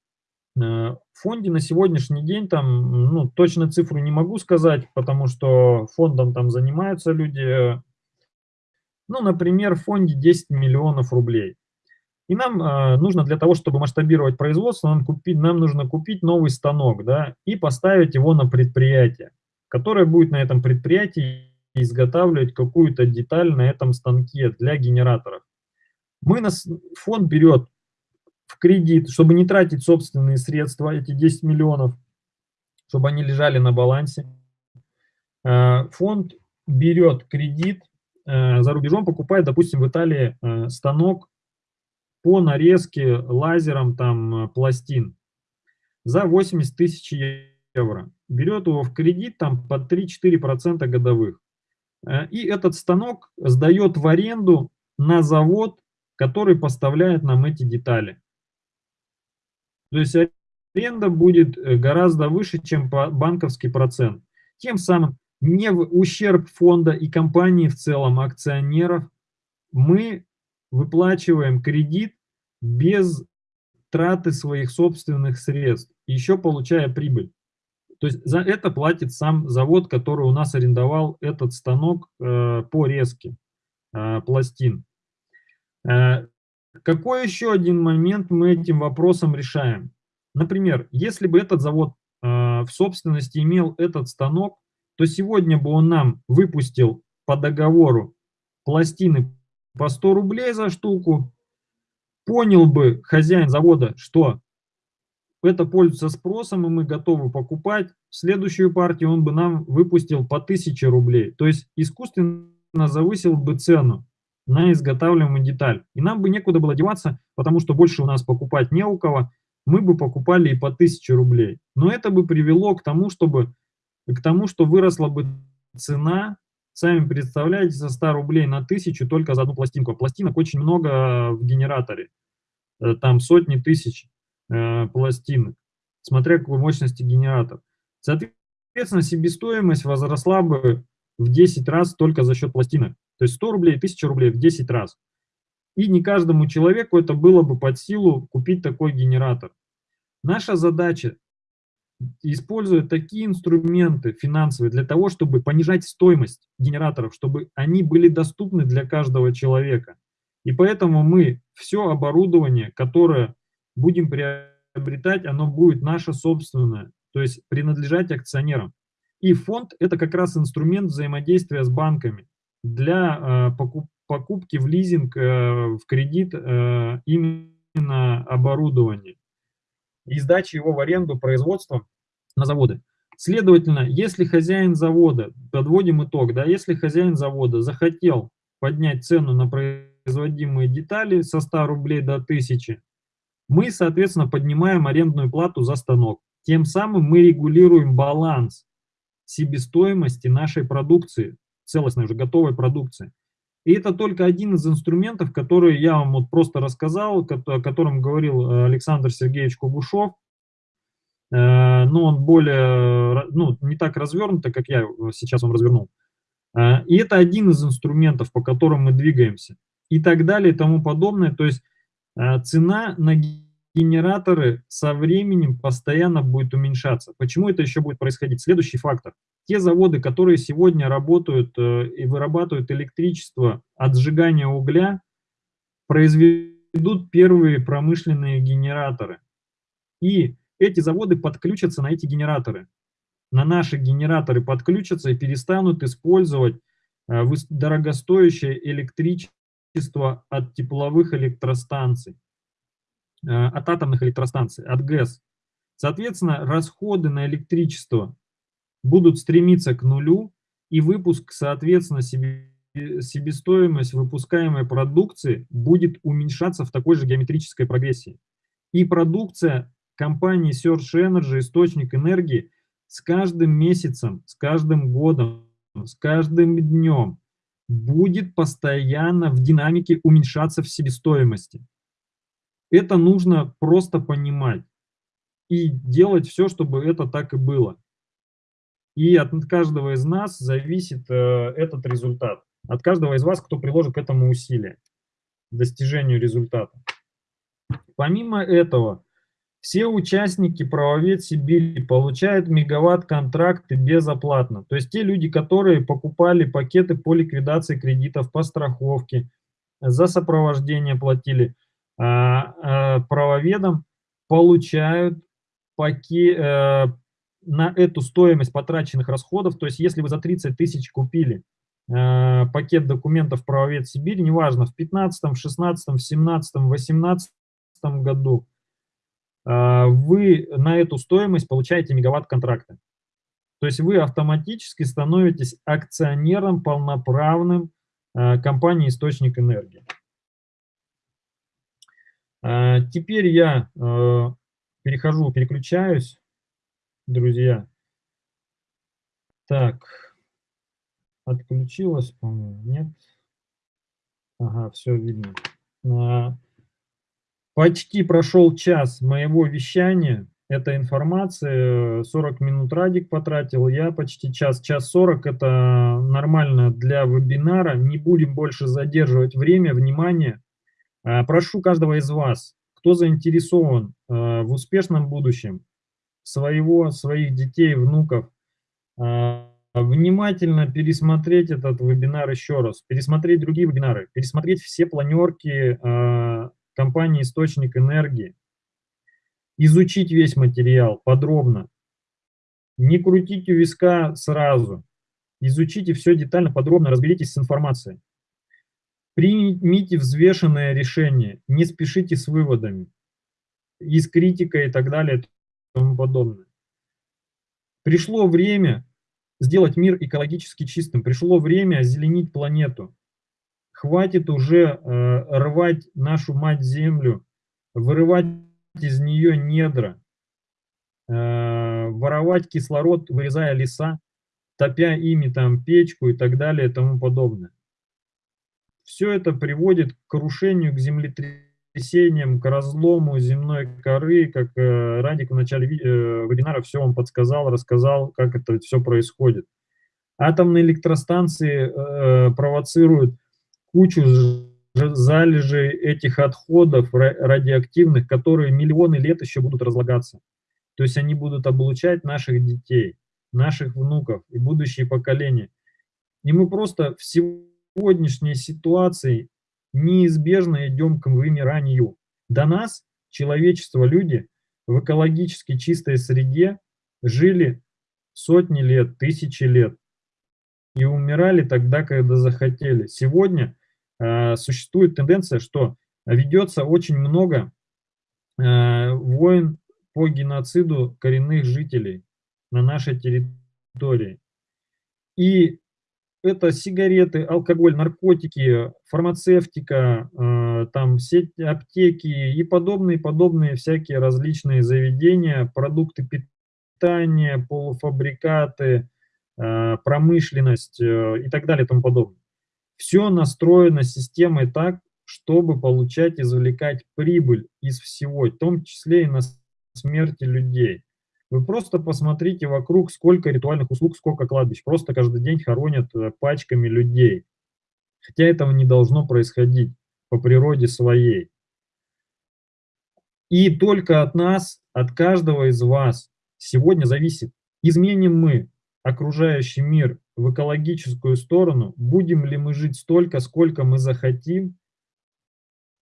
в фонде на сегодняшний день, там, ну, точно цифру не могу сказать, потому что фондом там занимаются люди, ну, например, в фонде 10 миллионов рублей. И нам э, нужно для того, чтобы масштабировать производство, нам, купить, нам нужно купить новый станок да, и поставить его на предприятие, которое будет на этом предприятии изготавливать какую-то деталь на этом станке для генераторов. Мы нас, фонд берет в кредит, чтобы не тратить собственные средства, эти 10 миллионов, чтобы они лежали на балансе. Э, фонд берет кредит, э, за рубежом покупает, допустим, в Италии э, станок по нарезке лазером там пластин за 80 тысяч евро. Берет его в кредит там под 3-4% годовых. И этот станок сдает в аренду на завод, который поставляет нам эти детали. То есть аренда будет э, гораздо выше, чем банковский процент. Тем самым не в ущерб фонда и компании в целом, акционеров, мы выплачиваем кредит без траты своих собственных средств, еще получая прибыль. То есть за это платит сам завод, который у нас арендовал этот станок э, по резке э, пластин. Э, какой еще один момент мы этим вопросом решаем? Например, если бы этот завод э, в собственности имел этот станок, то сегодня бы он нам выпустил по договору пластины по 100 рублей за штуку, понял бы хозяин завода, что это пользуется спросом, и мы готовы покупать, следующую партию он бы нам выпустил по 1000 рублей. То есть искусственно завысил бы цену на изготавливаемую деталь. И нам бы некуда было деваться, потому что больше у нас покупать не у кого, мы бы покупали и по 1000 рублей. Но это бы привело к тому, чтобы, к тому, что выросла бы цена Сами представляете, со 100 рублей на 1000 только за одну пластинку. Пластинок очень много в генераторе. Э, там сотни тысяч э, пластинок, смотря какой мощности генератор. Соответственно, себестоимость возросла бы в 10 раз только за счет пластинок. То есть 100 рублей, 1000 рублей в 10 раз. И не каждому человеку это было бы под силу купить такой генератор. Наша задача используют такие инструменты финансовые для того, чтобы понижать стоимость генераторов, чтобы они были доступны для каждого человека. И поэтому мы все оборудование, которое будем приобретать, оно будет наше собственное, то есть принадлежать акционерам. И фонд – это как раз инструмент взаимодействия с банками для э, покупки в лизинг, э, в кредит э, именно оборудования и сдачи его в аренду производством на заводы. Следовательно, если хозяин завода, подводим итог, да, если хозяин завода захотел поднять цену на производимые детали со 100 рублей до 1000, мы, соответственно, поднимаем арендную плату за станок. Тем самым мы регулируем баланс себестоимости нашей продукции, целостной уже готовой продукции. И это только один из инструментов, который я вам вот просто рассказал, о котором говорил э, Александр Сергеевич Кугушев. Э, но он более, ну, не так развернуто, как я сейчас вам развернул. Э, и это один из инструментов, по которым мы двигаемся. И так далее и тому подобное. То есть цена на генераторы со временем постоянно будет уменьшаться. Почему это еще будет происходить? Следующий фактор. Те заводы, которые сегодня работают э, и вырабатывают электричество от сжигания угля, произведут первые промышленные генераторы. И эти заводы подключатся на эти генераторы. На наши генераторы подключатся и перестанут использовать э, дорогостоящее электричество от тепловых электростанций. Э, от атомных электростанций, от ГЭС. Соответственно, расходы на электричество будут стремиться к нулю, и выпуск, соответственно, себе, себестоимость выпускаемой продукции будет уменьшаться в такой же геометрической прогрессии. И продукция компании Search Energy, источник энергии, с каждым месяцем, с каждым годом, с каждым днем будет постоянно в динамике уменьшаться в себестоимости. Это нужно просто понимать и делать все, чтобы это так и было. И от каждого из нас зависит э, этот результат. От каждого из вас, кто приложит к этому усилия, достижению результата. Помимо этого, все участники правовед Сибири получают мегаватт-контракты безоплатно. То есть те люди, которые покупали пакеты по ликвидации кредитов, по страховке, за сопровождение платили – а, а, правоведам получают паки, э, на эту стоимость потраченных расходов, то есть если вы за 30 тысяч купили э, пакет документов правовед Сибири, неважно, в 15, 16, 17, 18 году, э, вы на эту стоимость получаете мегаватт контракта. То есть вы автоматически становитесь акционером полноправным компании «Источник энергии». А, теперь я э, перехожу, переключаюсь, друзья. Так, отключилась, по-моему, нет? Ага, все видно. А, почти прошел час моего вещания. Эта информация, 40 минут Радик потратил, я почти час, час 40, это нормально для вебинара. Не будем больше задерживать время, внимание. А, прошу каждого из вас, кто заинтересован а, в успешном будущем своего, своих детей, внуков, а, внимательно пересмотреть этот вебинар еще раз, пересмотреть другие вебинары, пересмотреть все планерки компании «Источник энергии», изучить весь материал подробно, не крутите виска сразу, изучите все детально, подробно, разберитесь с информацией. Примите взвешенное решение, не спешите с выводами, и с критикой и так далее тому подобное. Пришло время сделать мир экологически чистым, пришло время озеленить планету. Хватит уже э, рвать нашу мать-землю, вырывать из нее недра, э, воровать кислород, вырезая леса, топя ими там печку и так далее и тому подобное все это приводит к крушению, к землетрясениям, к разлому земной коры, как э, Радик в начале э, вебинара все вам подсказал, рассказал, как это все происходит. Атомные электростанции э, провоцируют кучу залежей этих отходов радиоактивных, которые миллионы лет еще будут разлагаться. То есть они будут облучать наших детей, наших внуков и будущие поколения. И мы просто всего сегодняшней ситуации неизбежно идем к вымиранию. До нас, человечество, люди в экологически чистой среде жили сотни лет, тысячи лет и умирали тогда, когда захотели. Сегодня э, существует тенденция, что ведется очень много э, войн по геноциду коренных жителей на нашей территории. И это сигареты, алкоголь, наркотики, фармацевтика, э, там сеть аптеки и подобные, подобные всякие различные заведения, продукты питания, полуфабрикаты, э, промышленность э, и так далее и тому подобное. Все настроено системой так, чтобы получать, извлекать прибыль из всего, в том числе и на смерти людей. Вы просто посмотрите вокруг, сколько ритуальных услуг, сколько кладбищ. Просто каждый день хоронят э, пачками людей. Хотя этого не должно происходить по природе своей. И только от нас, от каждого из вас сегодня зависит, изменим мы окружающий мир в экологическую сторону, будем ли мы жить столько, сколько мы захотим,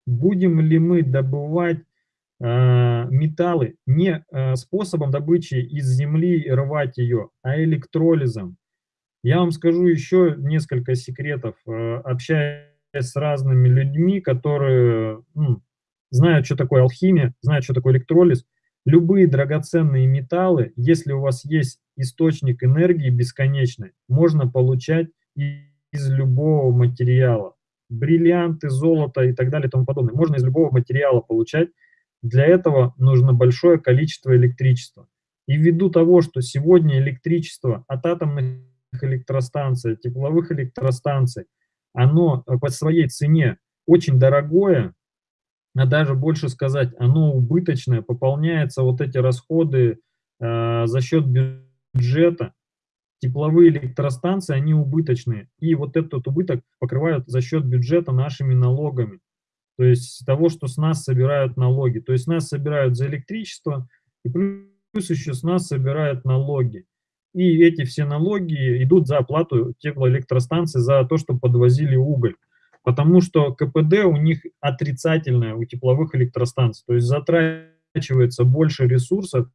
будем ли мы добывать металлы не э, способом добычи из земли рвать ее, а электролизом. Я вам скажу еще несколько секретов, э, общаясь с разными людьми, которые ну, знают, что такое алхимия, знают, что такое электролиз. Любые драгоценные металлы, если у вас есть источник энергии бесконечный, можно получать из любого материала. Бриллианты, золото и так далее и тому подобное. Можно из любого материала получать. Для этого нужно большое количество электричества. И ввиду того, что сегодня электричество от атомных электростанций, тепловых электростанций, оно по своей цене очень дорогое, а даже больше сказать, оно убыточное, пополняется вот эти расходы э, за счет бюджета, тепловые электростанции, они убыточные, и вот этот убыток покрывают за счет бюджета нашими налогами, то есть того, что с нас собирают налоги, то есть нас собирают за электричество, и плюс еще с нас собирают налоги. И эти все налоги идут за оплату теплоэлектростанций, за то, что подвозили уголь потому что КПД у них отрицательное у тепловых электростанций, то есть затрачивается больше ресурсов,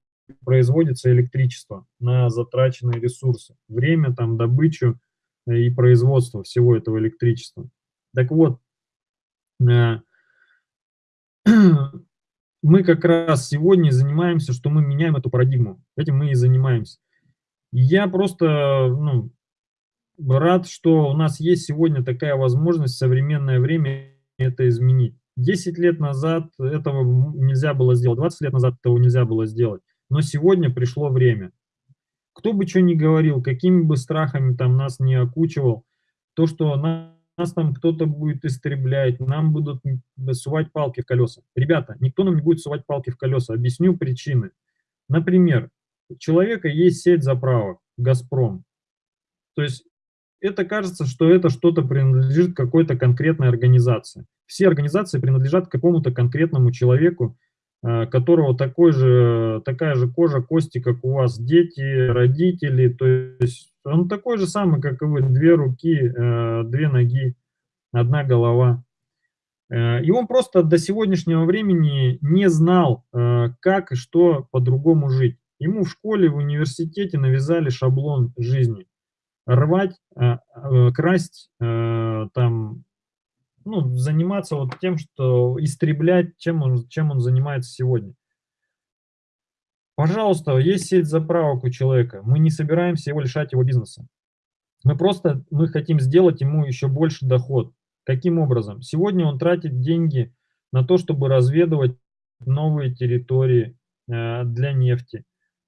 производится электричество на затраченные ресурсы, время, там, добычу э, и производство всего этого электричества. Так вот, э, мы как раз сегодня занимаемся, что мы меняем эту парадигму. Этим мы и занимаемся. Я просто ну, рад, что у нас есть сегодня такая возможность в современное время это изменить. 10 лет назад этого нельзя было сделать, 20 лет назад этого нельзя было сделать, но сегодня пришло время. Кто бы что ни говорил, какими бы страхами там нас не окучивал, то, что нас там кто-то будет истреблять, нам будут сувать палки в колеса. Ребята, никто нам не будет сувать палки в колеса. Объясню причины. Например, у человека есть сеть заправок, «Газпром». То есть это кажется, что это что-то принадлежит какой-то конкретной организации. Все организации принадлежат какому-то конкретному человеку, э, которого такой же, такая же кожа, кости, как у вас, дети, родители, то есть он такой же самый, как и вы, две руки, э, две ноги, одна голова. Э, и он просто до сегодняшнего времени не знал, как и что по-другому жить. Ему в школе, в университете навязали шаблон жизни рвать, э, э, красть, э, там, ну, заниматься вот тем, что истреблять, чем он, чем он занимается сегодня. Пожалуйста, есть сеть заправок у человека, мы не собираемся его лишать его бизнеса. Мы просто, мы хотим сделать ему еще больше доход. Каким образом? Сегодня он тратит деньги на то, чтобы разведывать новые территории для нефти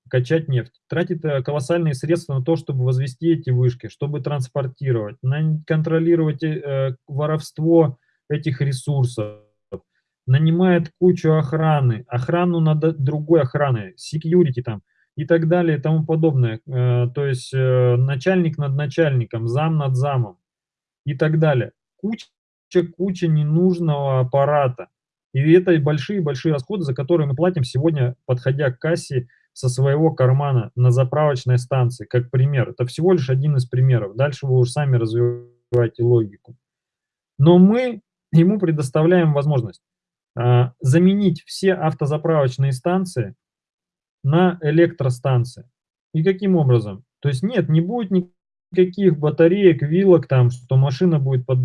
качать нефть, тратит э, колоссальные средства на то, чтобы возвести эти вышки, чтобы транспортировать, контролировать э, воровство этих ресурсов, нанимает кучу охраны, охрану над другой охраной, security там и так далее и тому подобное. Э, то есть э, начальник над начальником, зам над замом и так далее. Куча, куча ненужного аппарата. И это большие-большие расходы, за которые мы платим сегодня, подходя к кассе, со своего кармана на заправочной станции, как пример. Это всего лишь один из примеров. Дальше вы уже сами развиваете логику. Но мы ему предоставляем возможность заменить все автозаправочные станции на электростанции. И каким образом? То есть нет, не будет никаких батареек, вилок там, что машина будет под,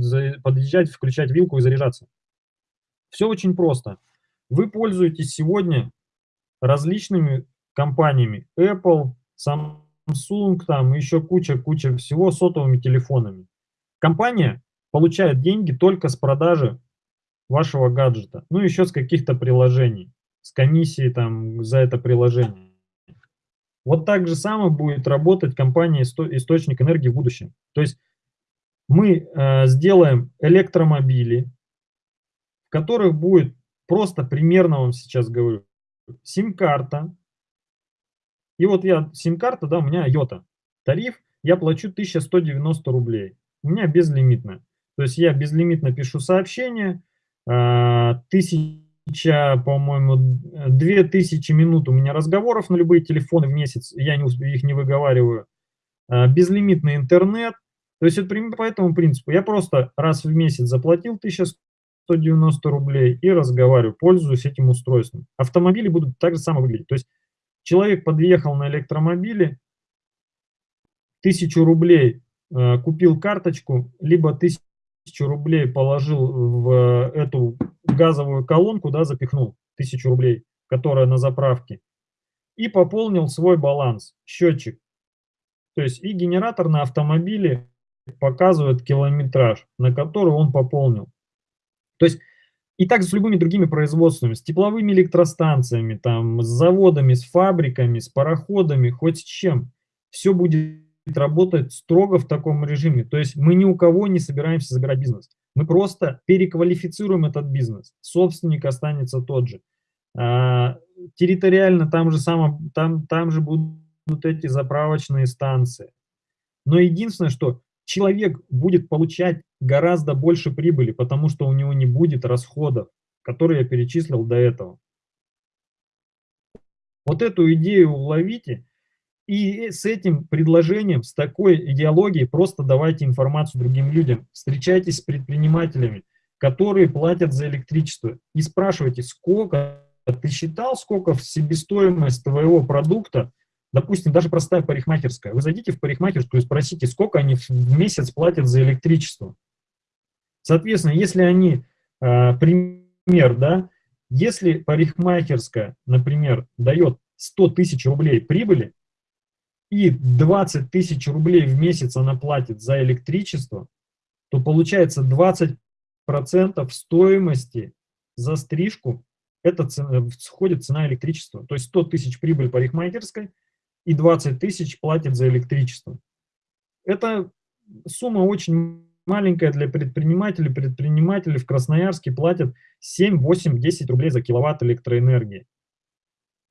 подъезжать, включать вилку и заряжаться. Все очень просто. Вы пользуетесь сегодня различными компаниями Apple, Samsung, там еще куча-куча всего сотовыми телефонами. Компания получает деньги только с продажи вашего гаджета, ну еще с каких-то приложений, с комиссии там за это приложение. Вот так же самое будет работать компания «Источник энергии» в будущем. То есть мы э, сделаем электромобили, в которых будет просто примерно вам сейчас говорю, сим-карта. И вот я, сим-карта, да, у меня Йота. Тариф я плачу 1190 рублей. У меня безлимитная. То есть я безлимитно пишу сообщение, тысяча, по-моему, две тысячи минут у меня разговоров на любые телефоны в месяц, я не, их не выговариваю, а, безлимитный интернет. То есть это по этому принципу. Я просто раз в месяц заплатил 1190 рублей и разговариваю, пользуюсь этим устройством. Автомобили будут так же само выглядеть. То есть человек подъехал на электромобиле, тысячу рублей э, купил карточку, либо тысячу рублей положил в эту газовую колонку, да, запихнул тысячу рублей, которая на заправке, и пополнил свой баланс, счетчик. То есть и генератор на автомобиле показывает километраж, на который он пополнил. То есть и так с любыми другими производствами, с тепловыми электростанциями, там, с заводами, с фабриками, с пароходами, хоть с чем. Все будет работать строго в таком режиме. То есть мы ни у кого не собираемся забирать бизнес. Мы просто переквалифицируем этот бизнес. Собственник останется тот же. А, территориально там же, само, там, там же будут эти заправочные станции. Но единственное, что человек будет получать гораздо больше прибыли, потому что у него не будет расходов, которые я перечислил до этого. Вот эту идею уловите, и с этим предложением, с такой идеологией просто давайте информацию другим людям. Встречайтесь с предпринимателями, которые платят за электричество. И спрашивайте, сколько, ты считал, сколько в себестоимость твоего продукта, допустим, даже простая парикмахерская. Вы зайдите в парикмахерскую и спросите, сколько они в месяц платят за электричество. Соответственно, если они, а, пример, да, если парикмахерская, например, дает 100 тысяч рублей прибыли, и 20 тысяч рублей в месяц она платит за электричество, то получается 20% стоимости за стрижку, это цена, входит цена электричества. То есть 100 тысяч прибыль парикмахерской и 20 тысяч платит за электричество. Это сумма очень маленькая для предпринимателей. Предприниматели в Красноярске платят 7, 8, 10 рублей за киловатт электроэнергии.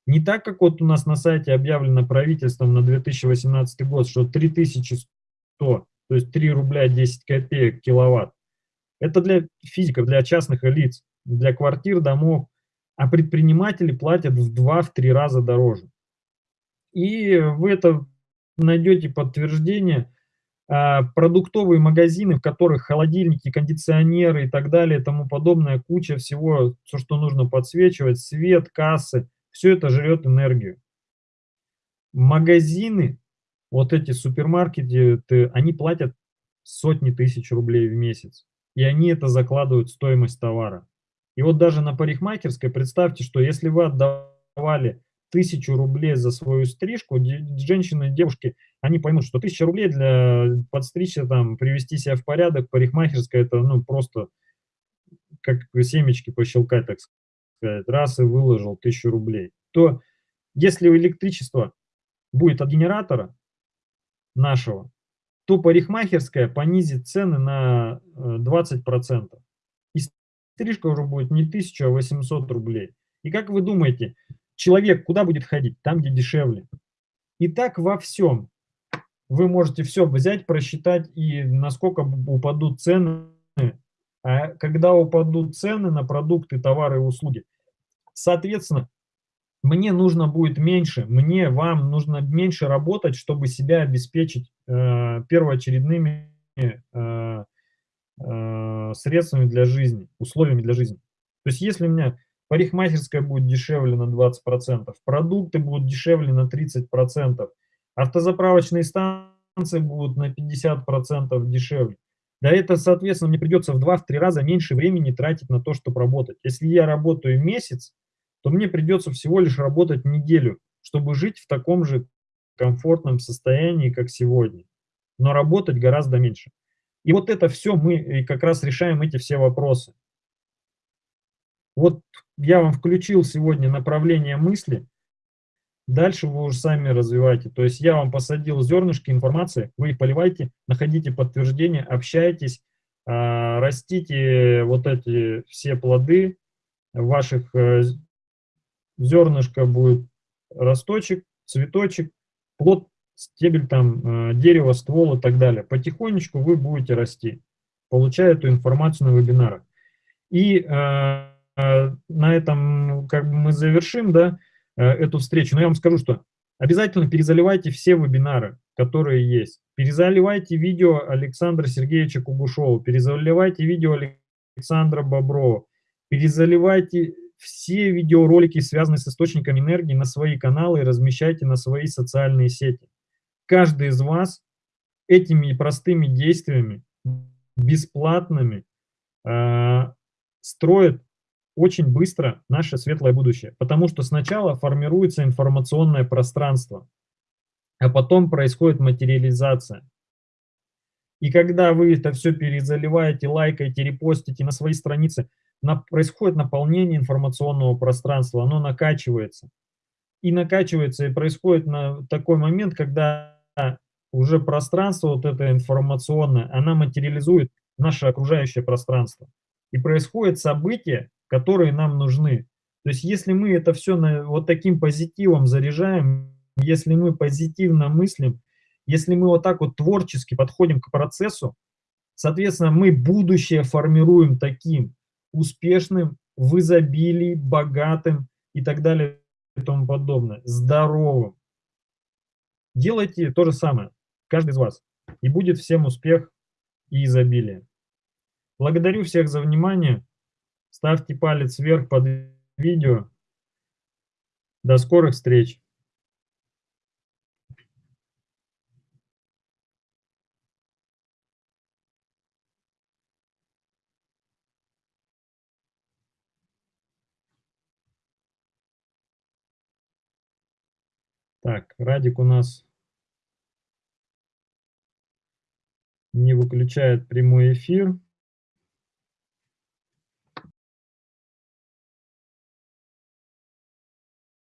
Не так, как вот у нас на сайте объявлено правительством на 2018 год, что 3100, то есть 3 рубля 10 копеек киловатт. Это для физиков, для частных лиц, для квартир, домов. А предприниматели платят в 2-3 раза дороже. И вы это найдете подтверждение. А, продуктовые магазины, в которых холодильники, кондиционеры и так далее, и тому подобное, куча всего, все, что нужно подсвечивать, свет, кассы – все это жрет Магазины, вот эти супермаркеты, они платят сотни тысяч рублей в месяц. И они это закладывают в стоимость товара. И вот даже на парикмахерской, представьте, что если вы отдавали тысячу рублей за свою стрижку, женщины, девушки, они поймут, что тысяча рублей для подстричься, там, привести себя в порядок, парикмахерская, это, ну, просто как семечки пощелкать, так сказать сказать, раз и выложил 1000 рублей, то если электричество будет от генератора нашего, то парикмахерская понизит цены на 20%. Э, и стрижка уже будет не 1000, а 800 рублей. И как вы думаете, человек куда будет ходить? Там, где дешевле. И так во всем. Вы можете все взять, просчитать, и насколько упадут цены а когда упадут цены на продукты, товары и услуги, соответственно, мне нужно будет меньше, мне, вам нужно меньше работать, чтобы себя обеспечить э, первоочередными э, э, средствами для жизни, условиями для жизни. То есть если у меня парикмахерская будет дешевле на 20%, продукты будут дешевле на 30%, автозаправочные станции будут на 50% дешевле, да это, соответственно, мне придется в 2-3 раза меньше времени тратить на то, чтобы работать. Если я работаю месяц, то мне придется всего лишь работать неделю, чтобы жить в таком же комфортном состоянии, как сегодня. Но работать гораздо меньше. И вот это все мы как раз решаем эти все вопросы. Вот я вам включил сегодня направление мысли. Дальше вы уже сами развиваете. То есть я вам посадил зернышки информации, вы их поливаете, находите подтверждение, общайтесь, а, растите вот эти все плоды, ваших э, зернышко будет росточек, цветочек, плод, стебель, там, э, дерево, ствол и так далее. Потихонечку вы будете расти, получая эту информацию на вебинарах. И э, э, на этом как бы мы завершим да, э, эту встречу. Но я вам скажу, что обязательно перезаливайте все вебинары, которые есть. Перезаливайте видео Александра Сергеевича Кугушова, перезаливайте видео Александра Боброва, перезаливайте все видеоролики, связанные с источниками энергии, на свои каналы и размещайте на свои социальные сети. Каждый из вас этими простыми действиями, бесплатными, э, строит очень быстро наше светлое будущее. Потому что сначала формируется информационное пространство, а потом происходит материализация. И когда вы это все перезаливаете, лайкаете, репостите на свои страницы, на, происходит наполнение информационного пространства, оно накачивается. И накачивается, и происходит на такой момент, когда уже пространство вот это информационное, она материализует наше окружающее пространство. И происходят события, которые нам нужны. То есть если мы это все на, вот таким позитивом заряжаем, если мы позитивно мыслим, если мы вот так вот творчески подходим к процессу, соответственно, мы будущее формируем таким успешным, в изобилии, богатым и так далее и тому подобное, здоровым. Делайте то же самое, каждый из вас, и будет всем успех и изобилие. Благодарю всех за внимание. Ставьте палец вверх под видео. До скорых встреч! Радик у нас не выключает прямой эфир.